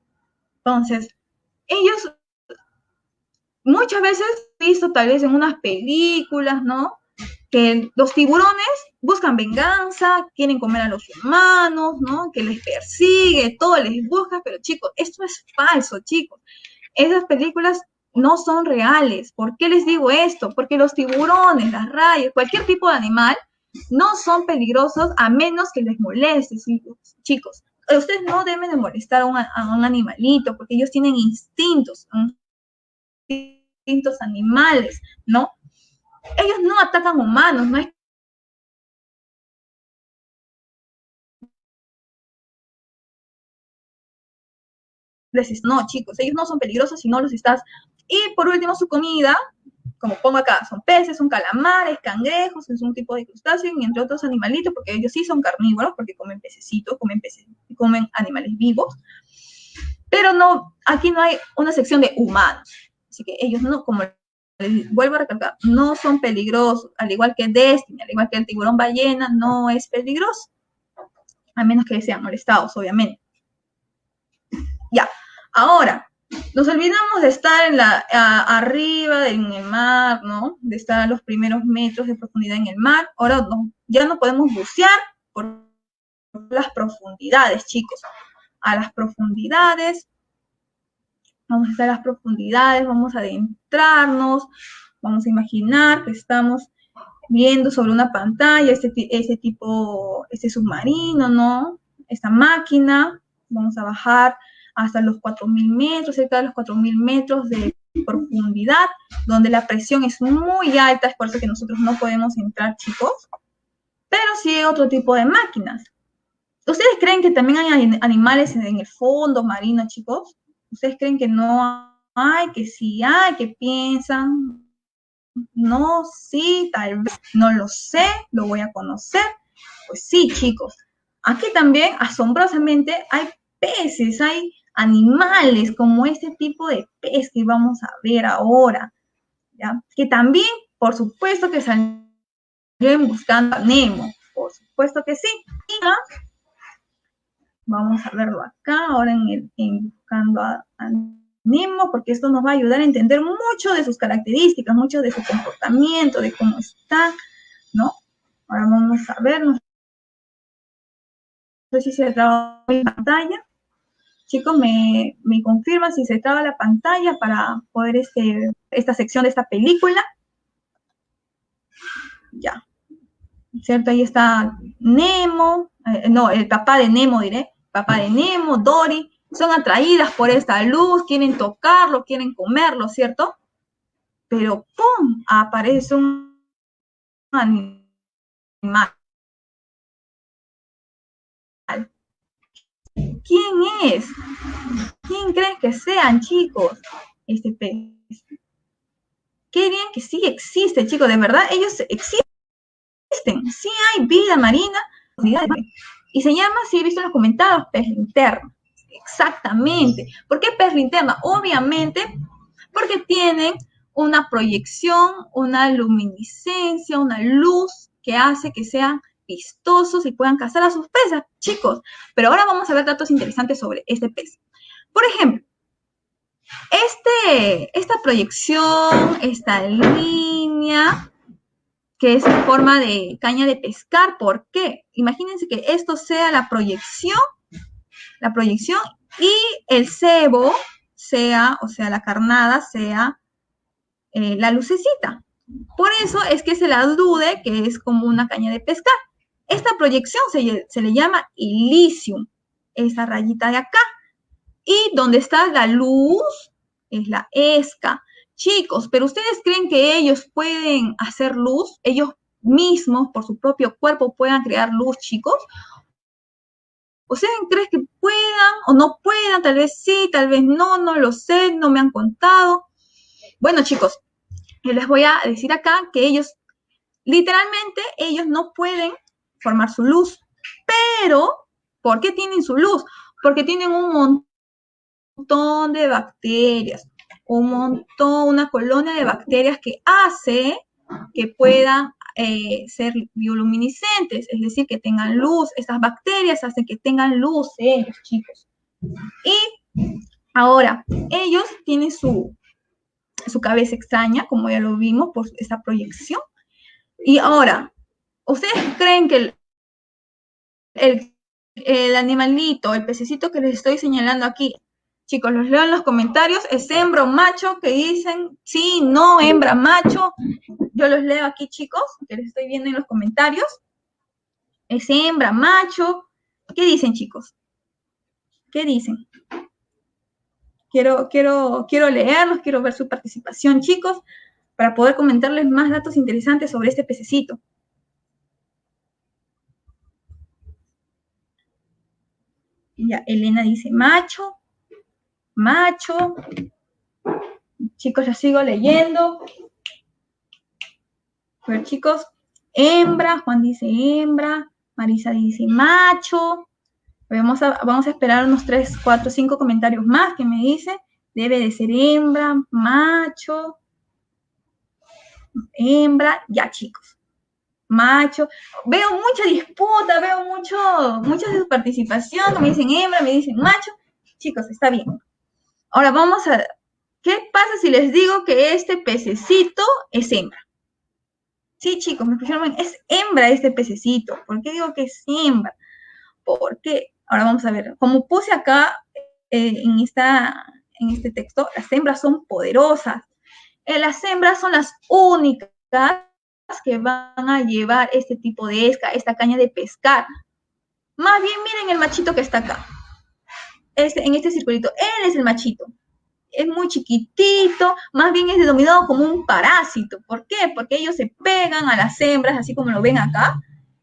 Entonces, ellos muchas veces visto tal vez en unas películas, ¿no? Que los tiburones buscan venganza, quieren comer a los humanos, ¿no? Que les persigue, todo les busca, pero chicos, esto es falso, chicos. Esas películas no son reales. ¿Por qué les digo esto? Porque los tiburones, las rayas, cualquier tipo de animal no son peligrosos a menos que les moleste, chicos. Ustedes no deben de molestar a un, a un animalito porque ellos tienen instintos, distintos animales, ¿no? Ellos no atacan humanos, no es no, chicos, ellos no son peligrosos si no los estás. Y por último, su comida, como pongo acá, son peces, son calamares, cangrejos, es un tipo de crustáceo, y entre otros animalitos, porque ellos sí son carnívoros, porque comen pececitos, comen peces, comen animales vivos. Pero no, aquí no hay una sección de humanos. Así que ellos no, como vuelvo a recalcar, no son peligrosos, al igual que Destiny, al igual que el tiburón ballena, no es peligroso. A menos que sean molestados, obviamente. Ya, ahora, nos olvidamos de estar en la, arriba en el mar, ¿no? De estar a los primeros metros de profundidad en el mar. Ahora ya no podemos bucear por las profundidades, chicos. A las profundidades Vamos a estar a las profundidades, vamos a adentrarnos, vamos a imaginar que estamos viendo sobre una pantalla este, ese tipo, este submarino, ¿no? Esta máquina, vamos a bajar hasta los 4.000 metros, cerca de los 4.000 metros de profundidad, donde la presión es muy alta, es por eso que nosotros no podemos entrar, chicos, pero sí otro tipo de máquinas. ¿Ustedes creen que también hay animales en el fondo marino, chicos? ¿Ustedes creen que no hay, que sí hay, que piensan? No, sí, tal vez, no lo sé, lo voy a conocer. Pues sí, chicos. Aquí también, asombrosamente, hay peces, hay animales como este tipo de pez que vamos a ver ahora, ¿ya? Que también, por supuesto, que salen buscando a Nemo, por supuesto que sí. Vamos a verlo acá, ahora en, en buscando a, Nemo, porque esto nos va a ayudar a entender mucho de sus características, mucho de su comportamiento, de cómo está, ¿no? Ahora vamos a ver, no sé si se traba la pantalla. Chicos, me, confirman si se traba la pantalla para poder este, esta sección de esta película. Ya. ¿Cierto? Ahí está Nemo, eh, no, el papá de Nemo diré, papá de Nemo, Dory, son atraídas por esta luz, quieren tocarlo, quieren comerlo, ¿cierto? Pero ¡pum! aparece un animal. ¿Quién es? ¿Quién creen que sean, chicos? Este pez. Qué bien que sí existe, chicos, de verdad, ellos existen. Sí hay vida marina. Y se llama, si he visto en los comentarios, pez linterna. Exactamente. ¿Por qué pez linterna? Obviamente porque tienen una proyección, una luminiscencia, una luz que hace que sean vistosos y puedan cazar a sus presas, chicos. Pero ahora vamos a ver datos interesantes sobre este pez. Por ejemplo, este, esta proyección, esta línea, que es en forma de caña de pescar. ¿Por qué? Imagínense que esto sea la proyección, la proyección y el cebo sea, o sea, la carnada sea eh, la lucecita. Por eso es que se la dude que es como una caña de pescar. Esta proyección se, le llama ilicium, esa rayita de acá. Y donde está la luz es la esca. Chicos, pero ustedes creen que ellos pueden hacer luz, ellos mismos por su propio cuerpo puedan crear luz, chicos. ¿Ustedes creen que puedan o no puedan? Tal vez sí, tal vez no, no lo sé, no me han contado. Bueno, chicos, les voy a decir acá que ellos, literalmente, ellos no pueden formar su luz, pero ¿por qué tienen su luz? Porque tienen un montón de bacterias, un montón, una colonia de bacterias que hace que puedan eh, ser bioluminiscentes, es decir, que tengan luz. Estas bacterias hacen que tengan luz ellos, chicos. Y ahora, ellos tienen su, su cabeza extraña, como ya lo vimos por esa proyección. Y ahora, ¿ustedes creen que el, animalito, el pececito que les estoy señalando aquí, chicos, los leo en los comentarios, ¿es hembra o macho? Que dicen sí, no, hembra, macho. Yo los leo aquí, chicos, que les estoy viendo en los comentarios. ¿Es hembra, macho? ¿Qué dicen, chicos? ¿Qué dicen? Quiero, quiero, quiero leerlos, quiero ver su participación, chicos, para poder comentarles más datos interesantes sobre este pececito. Ya, Elena dice macho, macho. Chicos, ya sigo leyendo. Ver, chicos, hembra, Juan dice hembra, Marisa dice macho, Vamos a, vamos a esperar unos 3, 4, 5 comentarios más que me dice. Debe de ser hembra, macho, hembra, ya chicos. Macho. Veo mucha disputa, veo mucho, mucha participación. Me dicen hembra, me dicen macho. Chicos, está bien. Ahora vamos a... ¿Qué pasa si les digo que este pececito es hembra? Sí, chicos, me escucharon Es hembra este pececito. ¿Por qué digo que es hembra? Porque Ahora vamos a ver, como puse acá eh, en, esta, en este texto, las hembras son poderosas. Eh, las hembras son las únicas que van a llevar este tipo de esca, esta caña de pescar. Más bien, miren el machito que está acá. Este, en este circulito, él es el machito. Es muy chiquitito, más bien es denominado como un parásito. ¿Por qué? Porque ellos se pegan a las hembras, así como lo ven acá,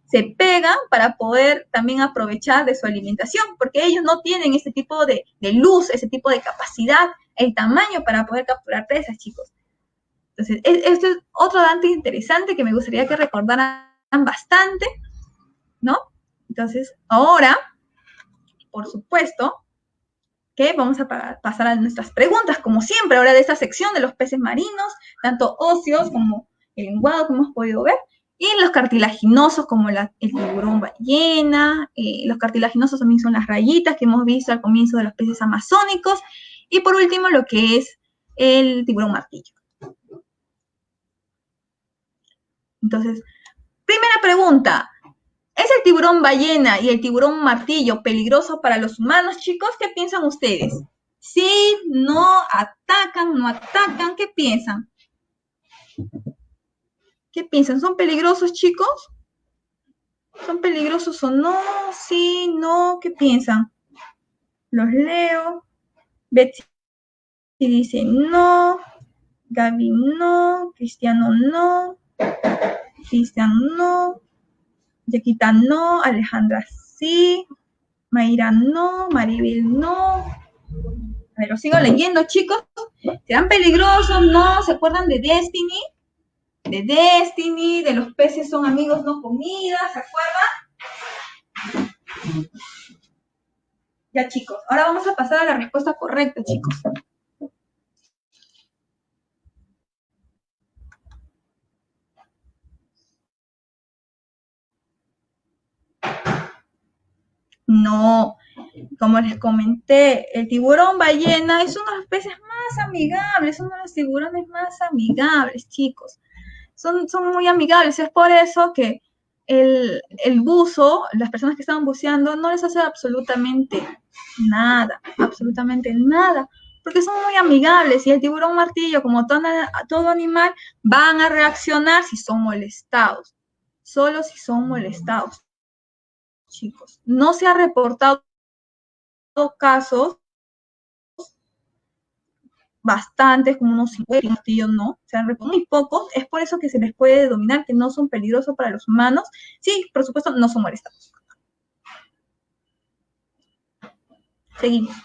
se pegan para poder también aprovechar de su alimentación, porque ellos no tienen ese tipo de, luz, ese tipo de capacidad, el tamaño para poder capturar presas, chicos. Entonces, esto es otro dato interesante que me gustaría que recordaran bastante, ¿no? Entonces, ahora, por supuesto, que vamos a pasar a nuestras preguntas, como siempre, ahora de esta sección de los peces marinos, tanto óseos como el lenguado, como hemos podido ver, y los cartilaginosos, como el tiburón ballena, eh, los cartilaginosos también son las rayitas que hemos visto al comienzo de los peces amazónicos. Y por último, lo que es el tiburón martillo. Entonces, primera pregunta. ¿Es el tiburón ballena y el tiburón martillo peligroso para los humanos, chicos? ¿Qué piensan ustedes? Sí, no, atacan, no atacan, ¿qué piensan? ¿Qué piensan? ¿Son peligrosos, chicos? ¿Son peligrosos o no? Sí, no, ¿qué piensan? Los leo. Betsy dice no. Gaby no. Cristiano no. Cristian no. Yaquita no. Alejandra sí. Mayra no. Maribel no. A ver, sigo leyendo, chicos. ¿Serán peligrosos? ¿No? ¿Se acuerdan de Destiny? de Destiny, de los peces son amigos, no comidas, ¿se acuerdan? Ya chicos, ahora vamos a pasar a la respuesta correcta, chicos. No, como les comenté, el tiburón ballena es uno de los peces más amigables, de los tiburones más amigables, chicos son, muy amigables. Es por eso que el, buzo, las personas que estaban buceando, no les hace absolutamente nada, absolutamente nada, porque son muy amigables y el tiburón martillo, como todo animal, van a reaccionar si son molestados, solo si son molestados, chicos. No se ha reportado casos bastantes, como unos 50 martillos no, se han muy pocos, es por eso que se les puede dominar que no son peligrosos para los humanos. Sí, por supuesto, no son molestados. Seguimos.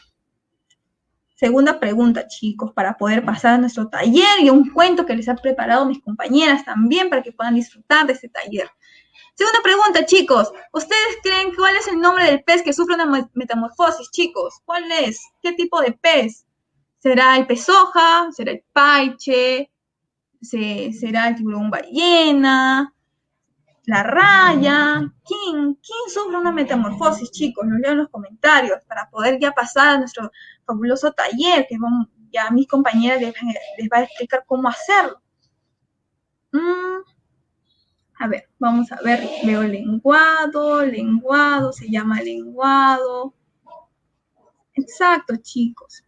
Segunda pregunta, chicos, para poder pasar a nuestro taller y un cuento que les ha preparado mis compañeras también para que puedan disfrutar de este taller. Segunda pregunta, chicos. ¿Ustedes creen cuál es el nombre del pez que sufre una metamorfosis, chicos? ¿Cuál es? ¿Qué tipo de pez? ¿Será el pez hoja? ¿Será el paiche? ¿Será el tiburón ballena? ¿La raya? ¿Quién? ¿Quién sufre una metamorfosis, chicos? Lo leo en los comentarios para poder ya pasar a nuestro fabuloso taller que ya mis compañeras les, les va a explicar cómo hacerlo. Mm, a ver, vamos a ver, veo lenguado, lenguado, se llama lenguado. Exacto, chicos.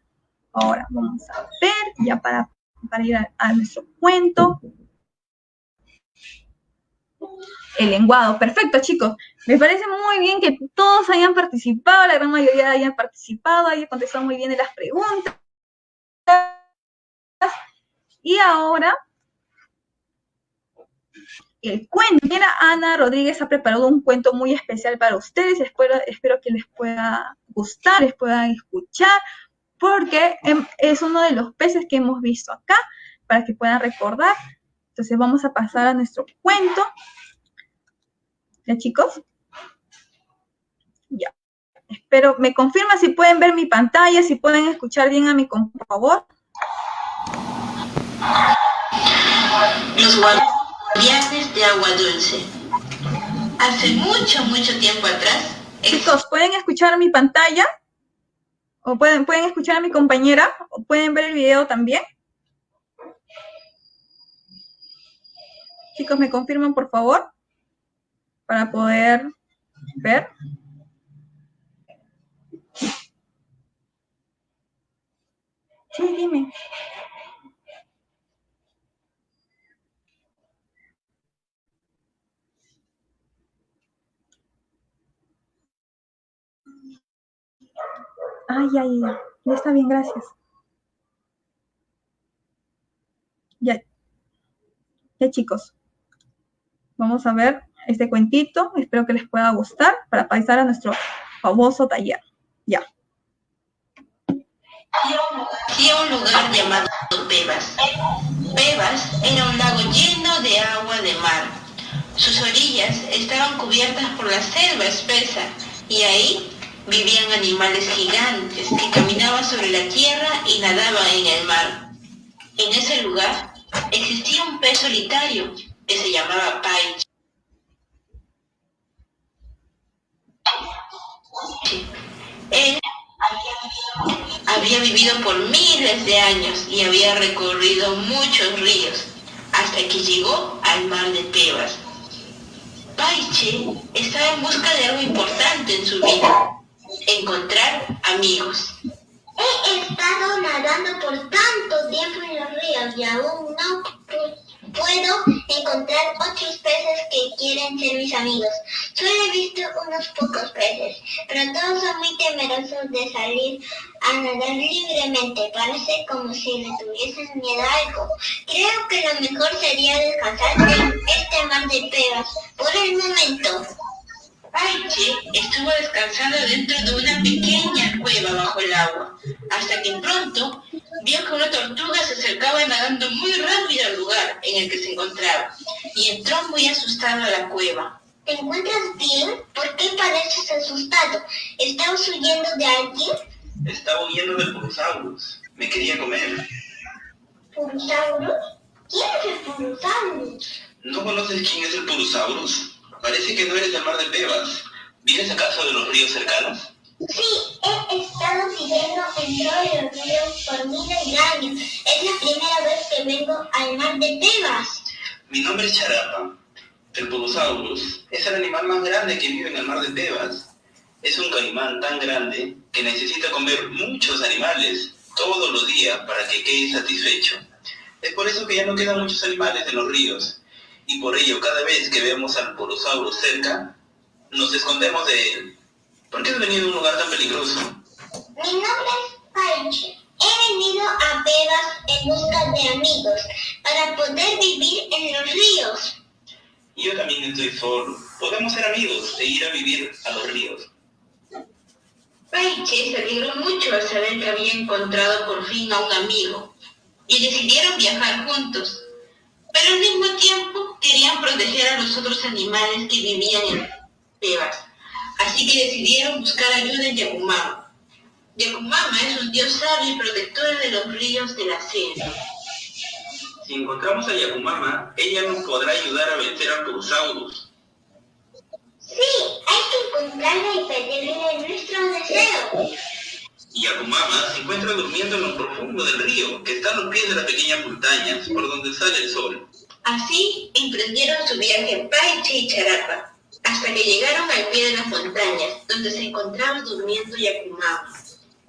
Ahora vamos a ver, ya para, para ir a, nuestro cuento. El lenguado, perfecto chicos. Me parece muy bien que todos hayan participado, la gran mayoría hayan participado, hayan contestado muy bien en las preguntas. Y ahora el cuento. Mira, Ana Rodríguez ha preparado un cuento muy especial para ustedes. Espero, espero que les pueda gustar, les puedan escuchar, porque em, es uno de los peces que hemos visto acá, para que puedan recordar. Entonces vamos a pasar a nuestro cuento. ¿Ya, chicos? Ya. Espero, me confirma si pueden ver mi pantalla, si pueden escuchar bien a mi, por favor. Los Viajes de agua dulce. Hace mucho, mucho tiempo atrás... Chicos, ¿pueden escuchar mi pantalla? ¿O pueden, pueden escuchar a mi compañera? ¿O pueden ver el video también? Chicos, ¿me confirman, por favor? Para poder ver. Sí, dime. Ay, ay. Ya está bien, gracias. Ya. Ya, chicos. Vamos a ver este cuentito. Espero que les pueda gustar para pasar a nuestro famoso taller. Ya. Había un lugar llamado Pebas. Pebas era un lago lleno de agua de mar. Sus orillas estaban cubiertas por la selva espesa y ahí vivían animales gigantes que caminaban sobre la tierra y nadaban en el mar. En ese lugar existía un pez solitario que se llamaba Pai. Él había vivido por miles de años y había recorrido muchos ríos hasta que llegó al mar de Tebas. Paiche estaba en busca de algo importante en su vida encontrar amigos. He estado nadando por tanto tiempo en los ríos y aún no puedo encontrar otros peces que quieren ser mis amigos. Solo he visto unos pocos peces, pero todos son muy temerosos de salir a nadar libremente. Parece como si le tuviesen miedo a algo. Creo que lo mejor sería descansar en este mar de pegas por el momento. Paiche estuvo descansando dentro de una pequeña cueva bajo el agua, hasta que pronto vio que una tortuga se acercaba nadando muy rápido al lugar en el que se encontraba, y entró muy asustado a la cueva. ¿Te encuentras bien? ¿Por qué pareces asustado? ¿Estabas huyendo de alguien? Estaba huyendo del Purosaurus. Me quería comer. ¿Purosaurus? ¿Quién es el Purosaurus? ¿No conoces quién es el Purosaurus? Parece que no eres del mar de Pebas. ¿Vienes acaso de los ríos cercanos? Sí, he estado viviendo en todos los ríos por miles de años. Es la primera vez que vengo al mar de Tebas. Mi nombre es Charapa. El Purosaurus es el animal más grande que vive en el mar de Tebas. Es un caimán tan grande que necesita comer muchos animales todos los días para que quede satisfecho. Es por eso que ya no quedan muchos animales en los ríos y por ello cada vez que vemos al porosauro cerca, nos escondemos de él. ¿Por qué has venido a un lugar tan peligroso? Mi nombre es Paiche. He venido a Pebas en busca de amigos para poder vivir en los ríos. Yo también estoy solo. Podemos ser amigos e ir a vivir a los ríos. Paiche se alegró mucho al saber que había encontrado por fin a un amigo y decidieron viajar juntos. Pero al mismo tiempo querían proteger a los otros animales que vivían en Tebas. Así que decidieron buscar ayuda en Yacumama. Yacumama es un dios sabio y protector de los ríos de la selva. Si encontramos a Yakumama, ella nos podrá ayudar a vencer a Purusaurus. Sí, hay que encontrarla y pedirle nuestro deseo. Yakumama se encuentra durmiendo en lo profundo del río, que está a los pies de las pequeñas montañas, por donde sale el sol. Así emprendieron su viaje Paiche y Charapa, hasta que llegaron al pie de las montañas, donde se encontraba durmiendo Yakumama.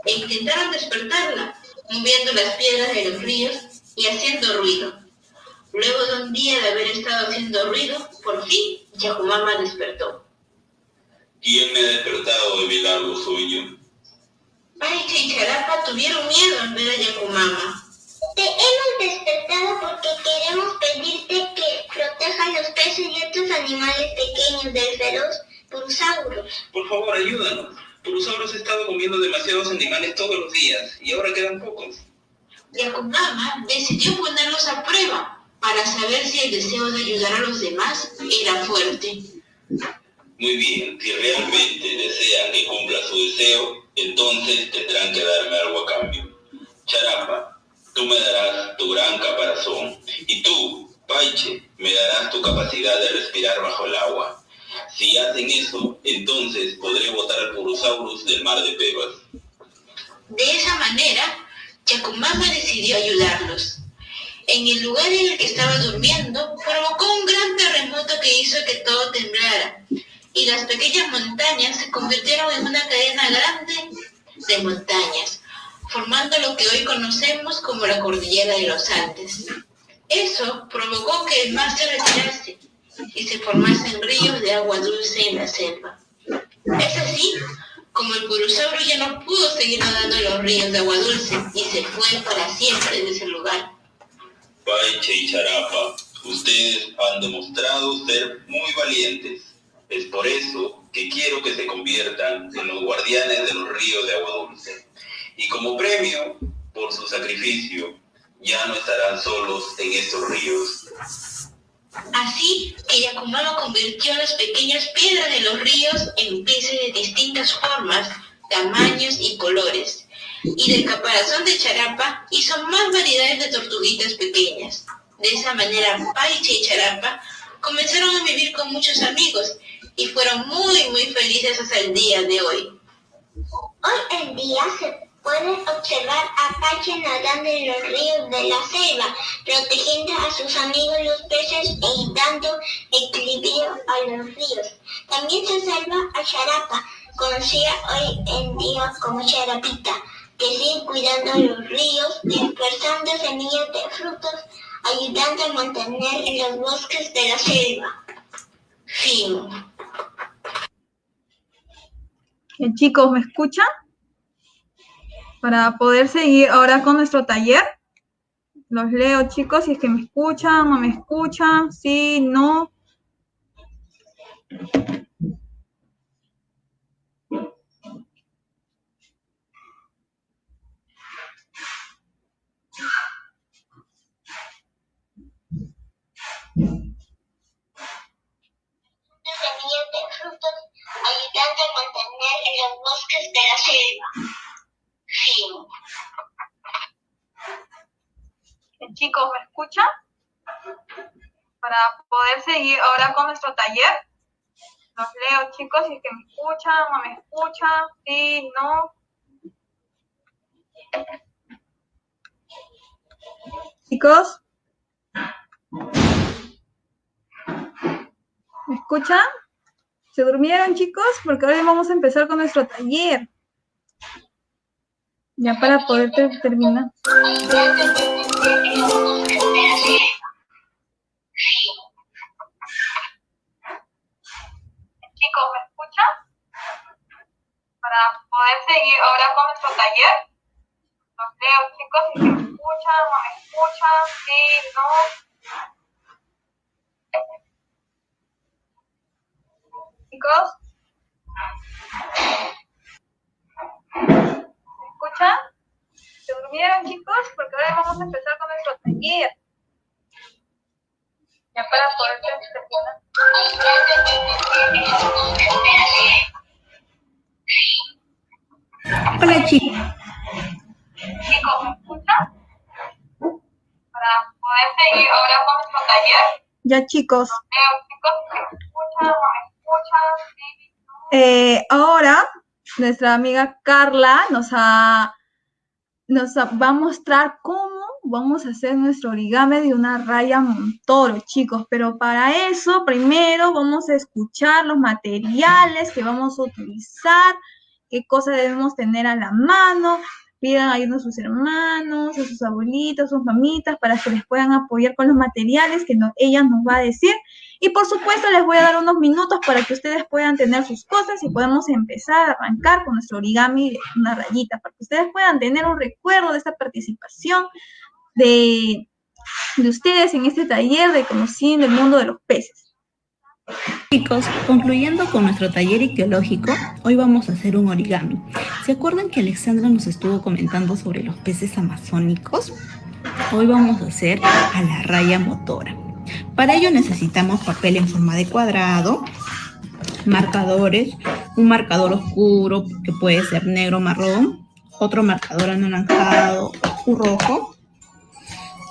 E intentaron despertarla, moviendo las piedras de los ríos y haciendo ruido. Luego de un día de haber estado haciendo ruido, por fin Yakumama despertó. ¿Quién me ha despertado de mi largo sueño? Paiche y Charapa tuvieron miedo al ver a Yakumama. Te hemos despertado porque queremos pedirte que protejas los peces y otros animales pequeños del feroz Purusaurus. Por favor, ayúdanos. Purusaurus ha estado comiendo demasiados animales todos los días y ahora quedan pocos. Yakumama decidió ponerlos a prueba para saber si el deseo de ayudar a los demás era fuerte. Muy bien, si realmente desean que cumpla su deseo, entonces tendrán que darme algo a cambio. Charapa, tú me darás tu gran caparazón y tú, Paiche, me darás tu capacidad de respirar bajo el agua. Si hacen eso, entonces podré botar al Purosaurus del mar de Pebas. De esa manera, Yakumama decidió ayudarlos. En el lugar en el que estaba durmiendo, provocó un gran terremoto que hizo que todo temblara, y las pequeñas montañas se convirtieron en una cadena grande de montañas, formando lo que hoy conocemos como la cordillera de los Andes. Eso provocó que el mar se retirase y se formasen ríos de agua dulce en la selva. Es así como el purusaurio ya no pudo seguir nadando en los ríos de agua dulce y se fue para siempre de ese lugar. Paiche y Charapa, ustedes han demostrado ser muy valientes. Es por eso que quiero que se conviertan en los guardianes de los ríos de agua dulce. Y como premio por su sacrificio, ya no estarán solos en estos ríos. Así que Yakumama convirtió las pequeñas piedras de los ríos en peces de distintas formas, tamaños y colores. Y del caparazón de Charapa hizo más variedades de tortuguitas pequeñas. De esa manera, Paiche y Charapa comenzaron a vivir con muchos amigos y fueron muy, muy felices hasta el día de hoy. Hoy en día se puede observar a Paiche nadando en los ríos de la selva, protegiendo a sus amigos los peces y dando equilibrio a los ríos. También se observa a Charapa, conocida hoy en día como Charapita, que sigue cuidando los ríos, dispersando semillas de frutos, ayudando a mantener los bosques de la selva. Fin. Chicos, ¿me escuchan? Para poder seguir ahora con nuestro taller. Los leo, chicos, si es que me escuchan, no me escuchan, sí, no. semillas de frutos, ayudando a mantener los bosques de la selva. Bien, chicos, ¿me escuchan? Para poder seguir ahora con nuestro taller. Los leo, chicos, si es que me escuchan, no me escuchan, sí, no. Chicos. ¿Me escuchan? ¿Se durmieron, chicos? Porque ahora vamos a empezar con nuestro taller. Ya para poder ter- terminar. Chicos, ¿me escuchan? Para poder seguir ahora con nuestro taller. Los leo, chicos, si me escuchan, no me escuchan, sí, no. Chicos. ¿Se durmieron, chicos? Porque ahora vamos a empezar con nuestro taller. Ya para poder Hola chicos. Chicos, ¿me escuchan? Para poder seguir ahora con nuestro taller. Ya chicos. Chicos, ¿me escuchan? ¿No me escuchan? ¿Sí? Eh, ahora nuestra amiga Carla nos, ha, nos va a mostrar cómo vamos a hacer nuestro origami de una raya Montoro, chicos. Pero para eso, primero vamos a escuchar los materiales que vamos a utilizar, qué cosas debemos tener a la mano. Pidan ayuda a sus hermanos, a sus abuelitos, a sus mamitas, para que les puedan apoyar con los materiales que no- ella nos va a decir. Y por supuesto les voy a dar unos minutos para que ustedes puedan tener sus cosas y podemos empezar a arrancar con nuestro origami de una rayita, para que ustedes puedan tener un recuerdo de esta participación de, de ustedes en este taller de conociendo el mundo de los peces. Chicos, concluyendo con nuestro taller arqueológico, hoy vamos a hacer un origami. ¿Se acuerdan que Alexandra nos estuvo comentando sobre los peces amazónicos? Hoy vamos a hacer a la raya motora. Para ello necesitamos papel en forma de cuadrado, marcadores, un marcador oscuro que puede ser negro marrón, otro marcador anaranjado o rojo.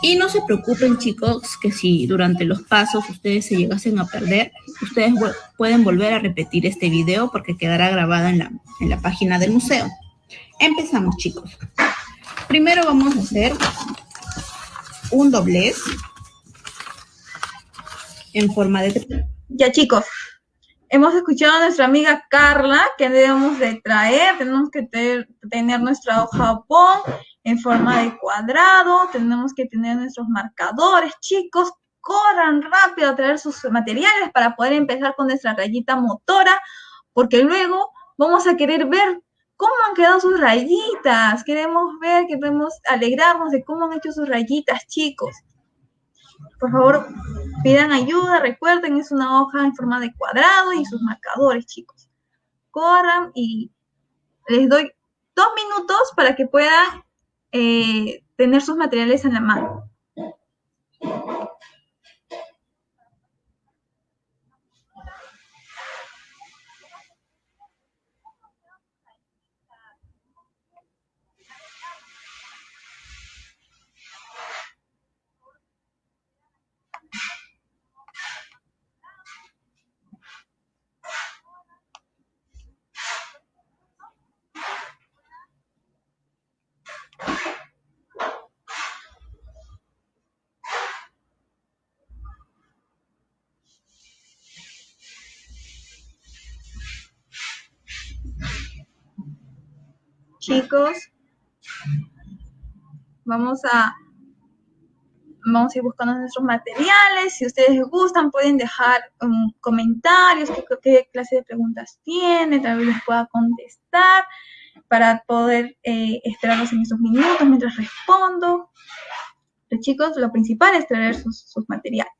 Y no se preocupen chicos que si durante los pasos ustedes se llegasen a perder, ustedes pueden volver a repetir este video porque quedará grabado en la, en la página del museo. Empezamos chicos. Primero vamos a hacer un doblez en forma de Ya chicos, hemos escuchado a nuestra amiga Carla que debemos de traer, tenemos que tener nuestra hoja bond en forma de cuadrado, tenemos que tener nuestros marcadores, chicos, corran rápido a traer sus materiales para poder empezar con nuestra rayita motora, porque luego vamos a querer ver cómo han quedado sus rayitas, queremos ver, queremos alegrarnos de cómo han hecho sus rayitas, chicos. Por favor, pidan ayuda, recuerden, es una hoja en forma de cuadrado y sus marcadores, chicos. Corran y les doy dos minutos para que puedan eh, tener sus materiales en la mano. Chicos, vamos a vamos a ir buscando nuestros materiales. Si ustedes gustan, pueden dejar um, comentarios, qué, clase de preguntas tienen, tal vez les pueda contestar para poder eh, esperarlos en esos minutos mientras respondo. Pero chicos, lo principal es traer sus materiales.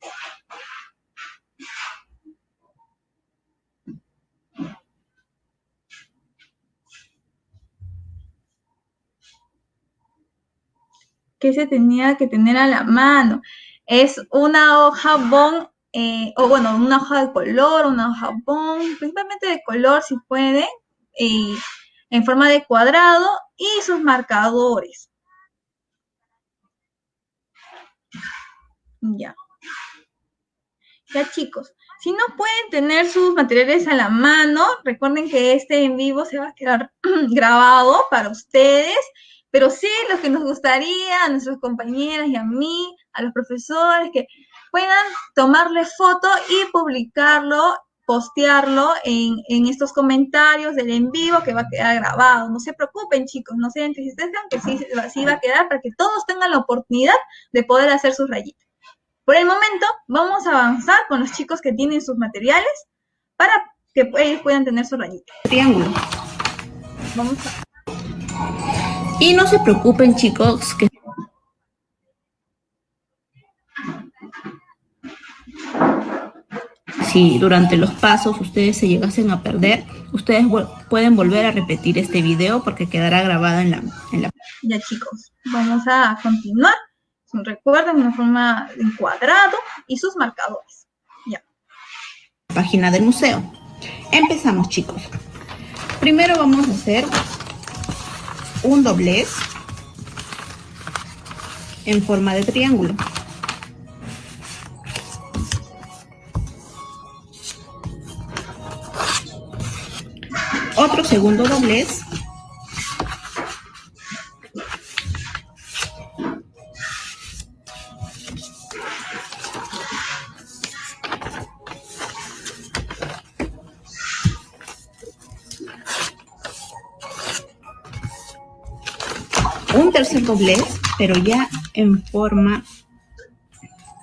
¿Qué se tenía que tener a la mano? Es una hoja bond, eh, o bueno, una hoja de color, una hoja bond, principalmente de color si pueden, eh, en forma de cuadrado y sus marcadores. Ya. Ya chicos, si no pueden tener sus materiales a la mano, recuerden que este en vivo se va a quedar grabado para ustedes, pero sí lo que nos gustaría a nuestros compañeras y a mí, a los profesores, que puedan tomarle foto y publicarlo, postearlo en, en estos comentarios del en vivo que va a quedar grabado. No se preocupen chicos, no se entristezcan, que sí, sí va a quedar para que todos tengan la oportunidad de poder hacer sus rayitas. Por el momento, vamos a avanzar con los chicos que tienen sus materiales para que ellos puedan tener su rayita. triángulo. Vamos a... Y no se preocupen chicos que si durante los pasos ustedes se llegasen a perder, Ustedes pueden volver a repetir este video porque quedará grabado en la, en la... Ya chicos, vamos a continuar. Recuerden una forma en cuadrado y sus marcadores. Ya. Página del museo. Empezamos chicos. Primero vamos a hacer un doblez en forma de triángulo. Otro segundo doblez. Un tercer doblez, pero ya en forma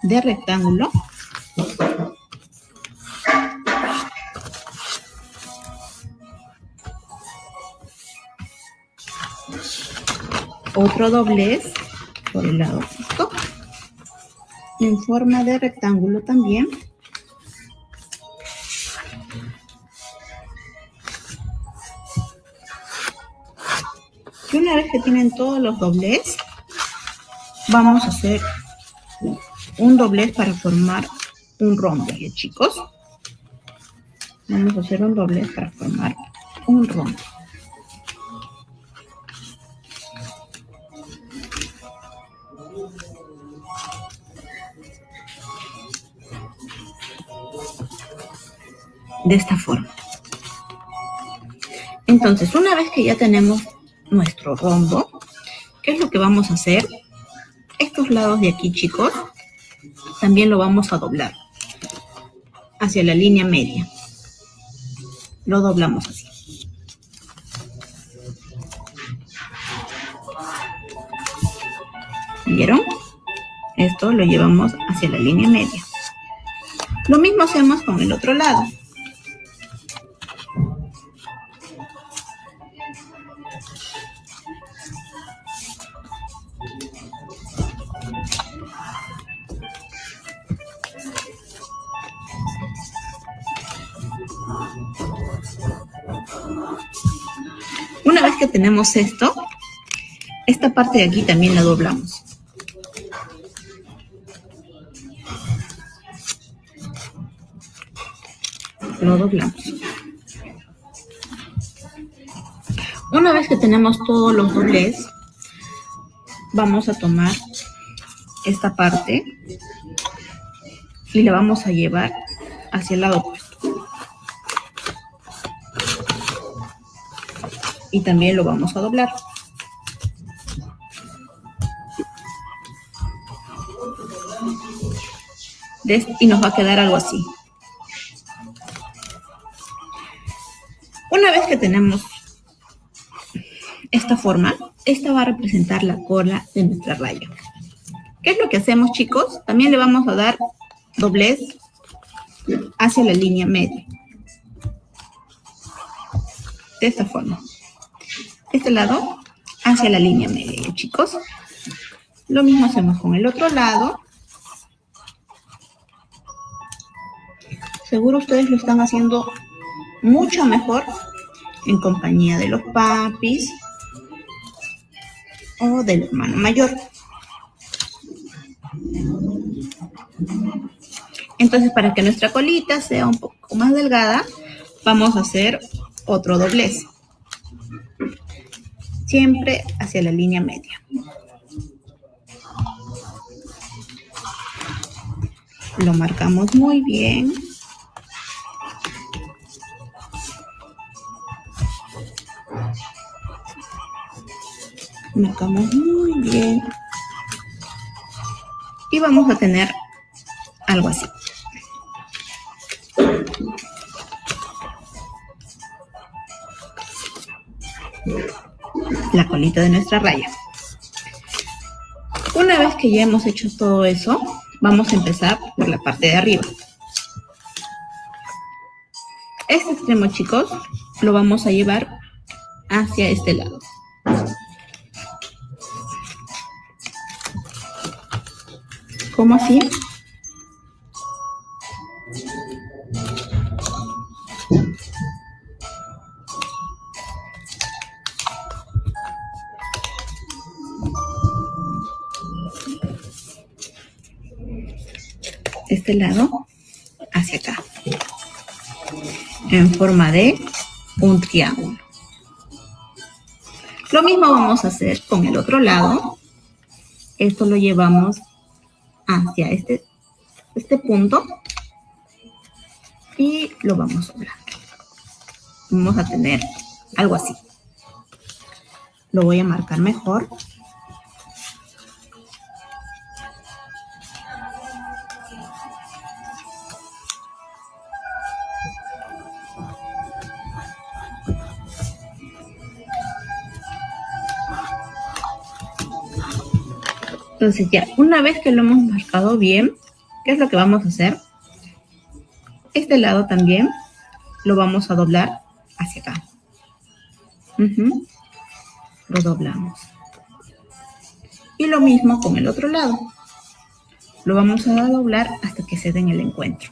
de rectángulo. otro doblez por el lado opuesto en forma de rectángulo también una vez que tienen todos los doblez vamos a hacer un doblez para formar un rombo chicos vamos a hacer un doblez para formar un rombo de esta forma. Entonces, una vez que ya tenemos nuestro rombo, ¿qué es lo que vamos a hacer? Estos lados de aquí, chicos, también lo vamos a doblar hacia la línea media. Lo doblamos así. ¿Vieron? Esto lo llevamos hacia la línea media. Lo mismo hacemos con el otro lado. Esto, esta parte de aquí también la doblamos. Lo doblamos. Una vez que tenemos todos los doblez, vamos a tomar esta parte y la vamos a llevar hacia el lado y también lo vamos a doblar. Y nos va a quedar algo así. Una vez que tenemos esta forma, esta va a representar la cola de nuestra raya. ¿Qué es lo que hacemos, chicos? También le vamos a dar doblez hacia la línea media. De esta forma este lado hacia la línea media, chicos. Lo mismo hacemos con el otro lado. Seguro ustedes lo están haciendo mucho mejor en compañía de los papis o del hermano mayor. Entonces, para que nuestra colita sea un poco más delgada, vamos a hacer otro doblez siempre hacia la línea media. Lo marcamos muy bien. Marcamos muy bien. Y vamos a tener algo así. La colita de nuestra raya. Una vez que ya hemos hecho todo eso, vamos a empezar por la parte de arriba. Este extremo, chicos, lo vamos a llevar hacia este lado. ¿Cómo así? Este lado hacia acá, en forma de un triángulo. Lo mismo vamos a hacer con el otro lado. Esto lo llevamos hacia este, este punto y lo vamos a doblar. Vamos a tener algo así. Lo voy a marcar mejor. Entonces ya, una vez que lo hemos marcado bien, ¿qué es lo que vamos a hacer? Este lado también lo vamos a doblar hacia acá. Lo doblamos. Y lo mismo con el otro lado. Lo vamos a doblar hasta que se den el encuentro.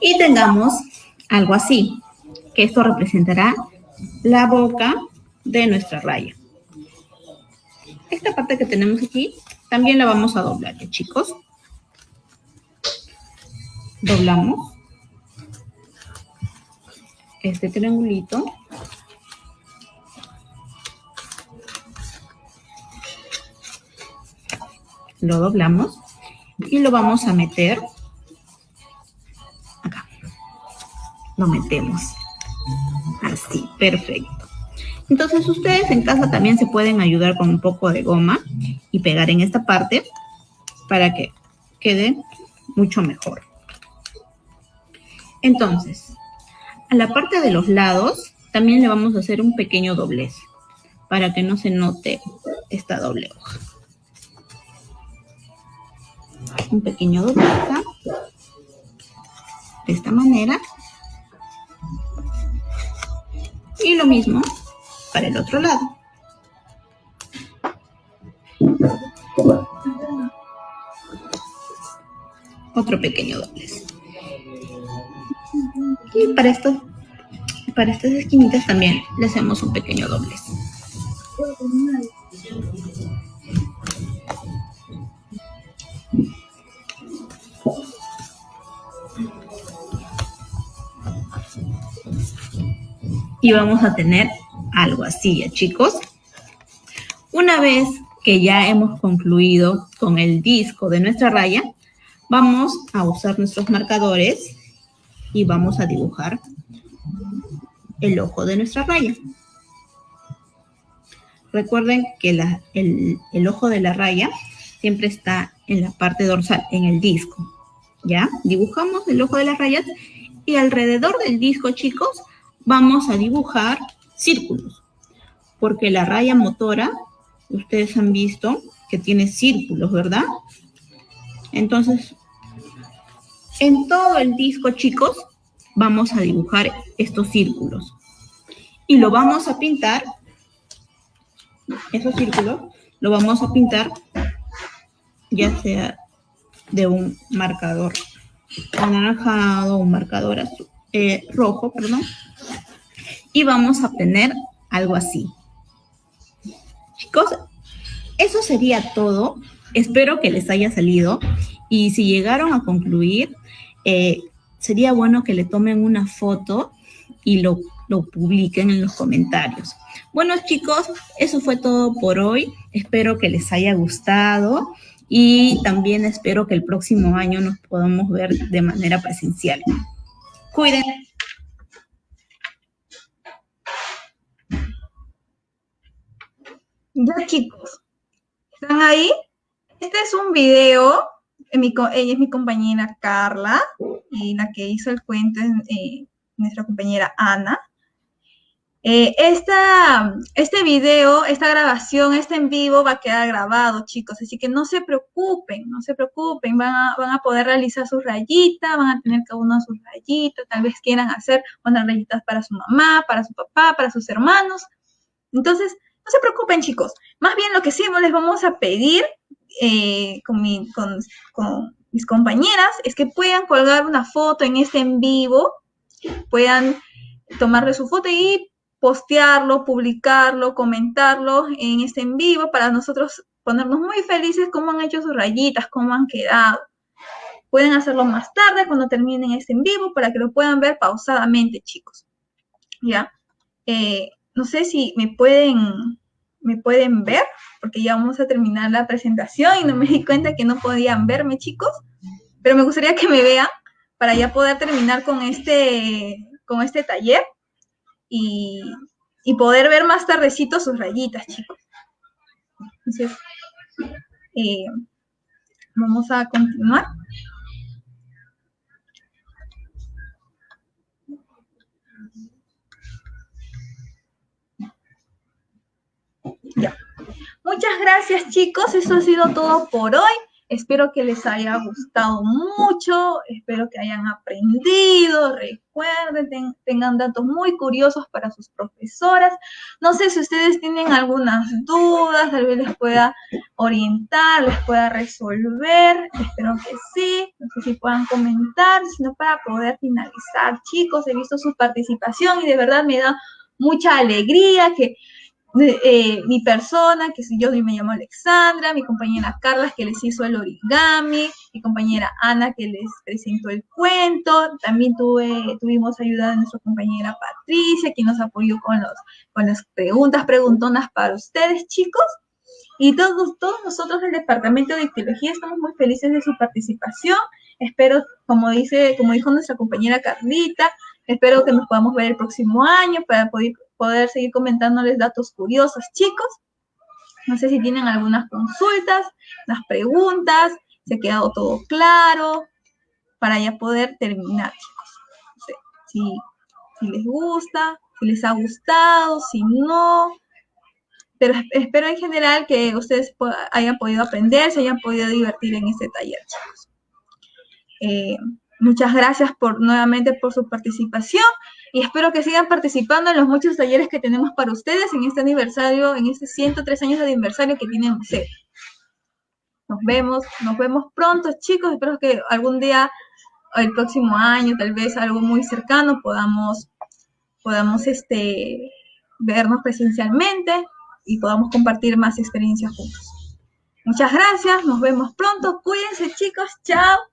Y tengamos algo así, que esto representará la boca de nuestra raya. Esta parte que tenemos aquí, también la vamos a doblar, ¿ya, chicos? Doblamos este triangulito lo doblamos y lo vamos a meter acá. Lo metemos. Así, perfecto. Entonces ustedes en casa también se pueden ayudar con un poco de goma y pegar en esta parte para que quede mucho mejor. Entonces, a la parte de los lados también le vamos a hacer un pequeño doblez para que no se note esta doble hoja. Un pequeño doble de esta manera. Y lo mismo para el otro lado. Otro pequeño doblez y para esto para estas esquinitas también le hacemos un pequeño doblez y vamos a tener algo así, ¿ya chicos? Una vez que ya hemos concluido con el disco de nuestra raya, vamos a usar nuestros marcadores y vamos a dibujar el ojo de nuestra raya. Recuerden que el, el, ojo de la raya siempre está en la parte dorsal, en el disco. ¿Ya? Dibujamos el ojo de las rayas y alrededor del disco, chicos, vamos a dibujar círculos, porque la raya motora, ustedes han visto que tiene círculos, ¿verdad? Entonces, en todo el disco, chicos, vamos a dibujar estos círculos. Y lo vamos a pintar, esos círculos, lo vamos a pintar ya sea de un marcador anaranjado, un marcador azul, eh, rojo, perdón, y vamos a obtener algo así. Chicos, eso sería todo. Espero que les haya salido y si llegaron a concluir, eh, sería bueno que le tomen una foto y lo, lo publiquen en los comentarios. Bueno chicos, eso fue todo por hoy. Espero que les haya gustado y también espero que el próximo año nos podamos ver de manera presencial. Cuídense. Ya chicos, ¿están ahí? Este es un video, ella es mi compañera Carla y la que hizo el cuento es eh, nuestra compañera Ana. Eh, este video, esta grabación, este en vivo va a quedar grabado, chicos, así que no se preocupen, no se preocupen, van a, van a poder realizar sus rayitas, van a tener cada uno sus rayitas, tal vez quieran hacer unas rayitas para su mamá, para su papá, para sus hermanos, Entonces, no se preocupen chicos, más bien lo que sí les vamos a pedir eh, con, mis compañeras es que puedan colgar una foto en este en vivo, puedan tomarle su foto y postearlo, publicarlo, comentarlo en este en vivo para nosotros ponernos muy felices cómo han hecho sus rayitas, cómo han quedado. Pueden hacerlo más tarde cuando terminen este en vivo para que lo puedan ver pausadamente, chicos. ¿Ya? Eh, no sé si me pueden, me pueden ver, porque ya vamos a terminar la presentación y no me di cuenta que no podían verme, chicos. Pero me gustaría que me vean para ya poder terminar con este, con este taller y, poder ver más tardecito sus rayitas, chicos. Entonces, eh, vamos a continuar. Muchas gracias, chicos. Eso ha sido todo por hoy. Espero que les haya gustado mucho, espero que hayan aprendido, recuerden, tengan datos muy curiosos para sus profesoras. No sé si ustedes tienen algunas dudas, tal vez les pueda orientar, les pueda resolver, espero que sí, no sé si puedan comentar, sino para poder finalizar. Chicos, he visto su participación y de verdad me da mucha alegría que eh, mi persona, que si yo me llamo Alexandra, mi compañera Carla, que les hizo el origami, mi compañera Ana, que les presentó el cuento, también tuve, tuvimos ayuda de nuestra compañera Patricia, que nos apoyó con, los, con las preguntas, preguntonas para ustedes, chicos. Y todos, todos nosotros del Departamento de Ictiología estamos muy felices de su participación. Espero, como, dice, como dijo nuestra compañera Carlita, espero que nos podamos ver el próximo año para poder poder seguir comentándoles datos curiosos, chicos. No sé si tienen algunas consultas, las preguntas, se ha quedado todo claro, para ya poder terminar, chicos. No sé, si, si les gusta, si les ha gustado, si no. Pero espero en general que ustedes hayan podido aprender, se hayan podido divertir en este taller, chicos. Eh, muchas gracias por nuevamente por su participación y espero que sigan participando en los muchos talleres que tenemos para ustedes en este aniversario, en este 103 años de aniversario que tiene el Nos vemos, nos vemos pronto, chicos. Espero que algún día, el próximo año, tal vez algo muy cercano, podamos, podamos este, vernos presencialmente y podamos compartir más experiencias juntos. Muchas gracias, nos vemos pronto. Cuídense, chicos. Chao.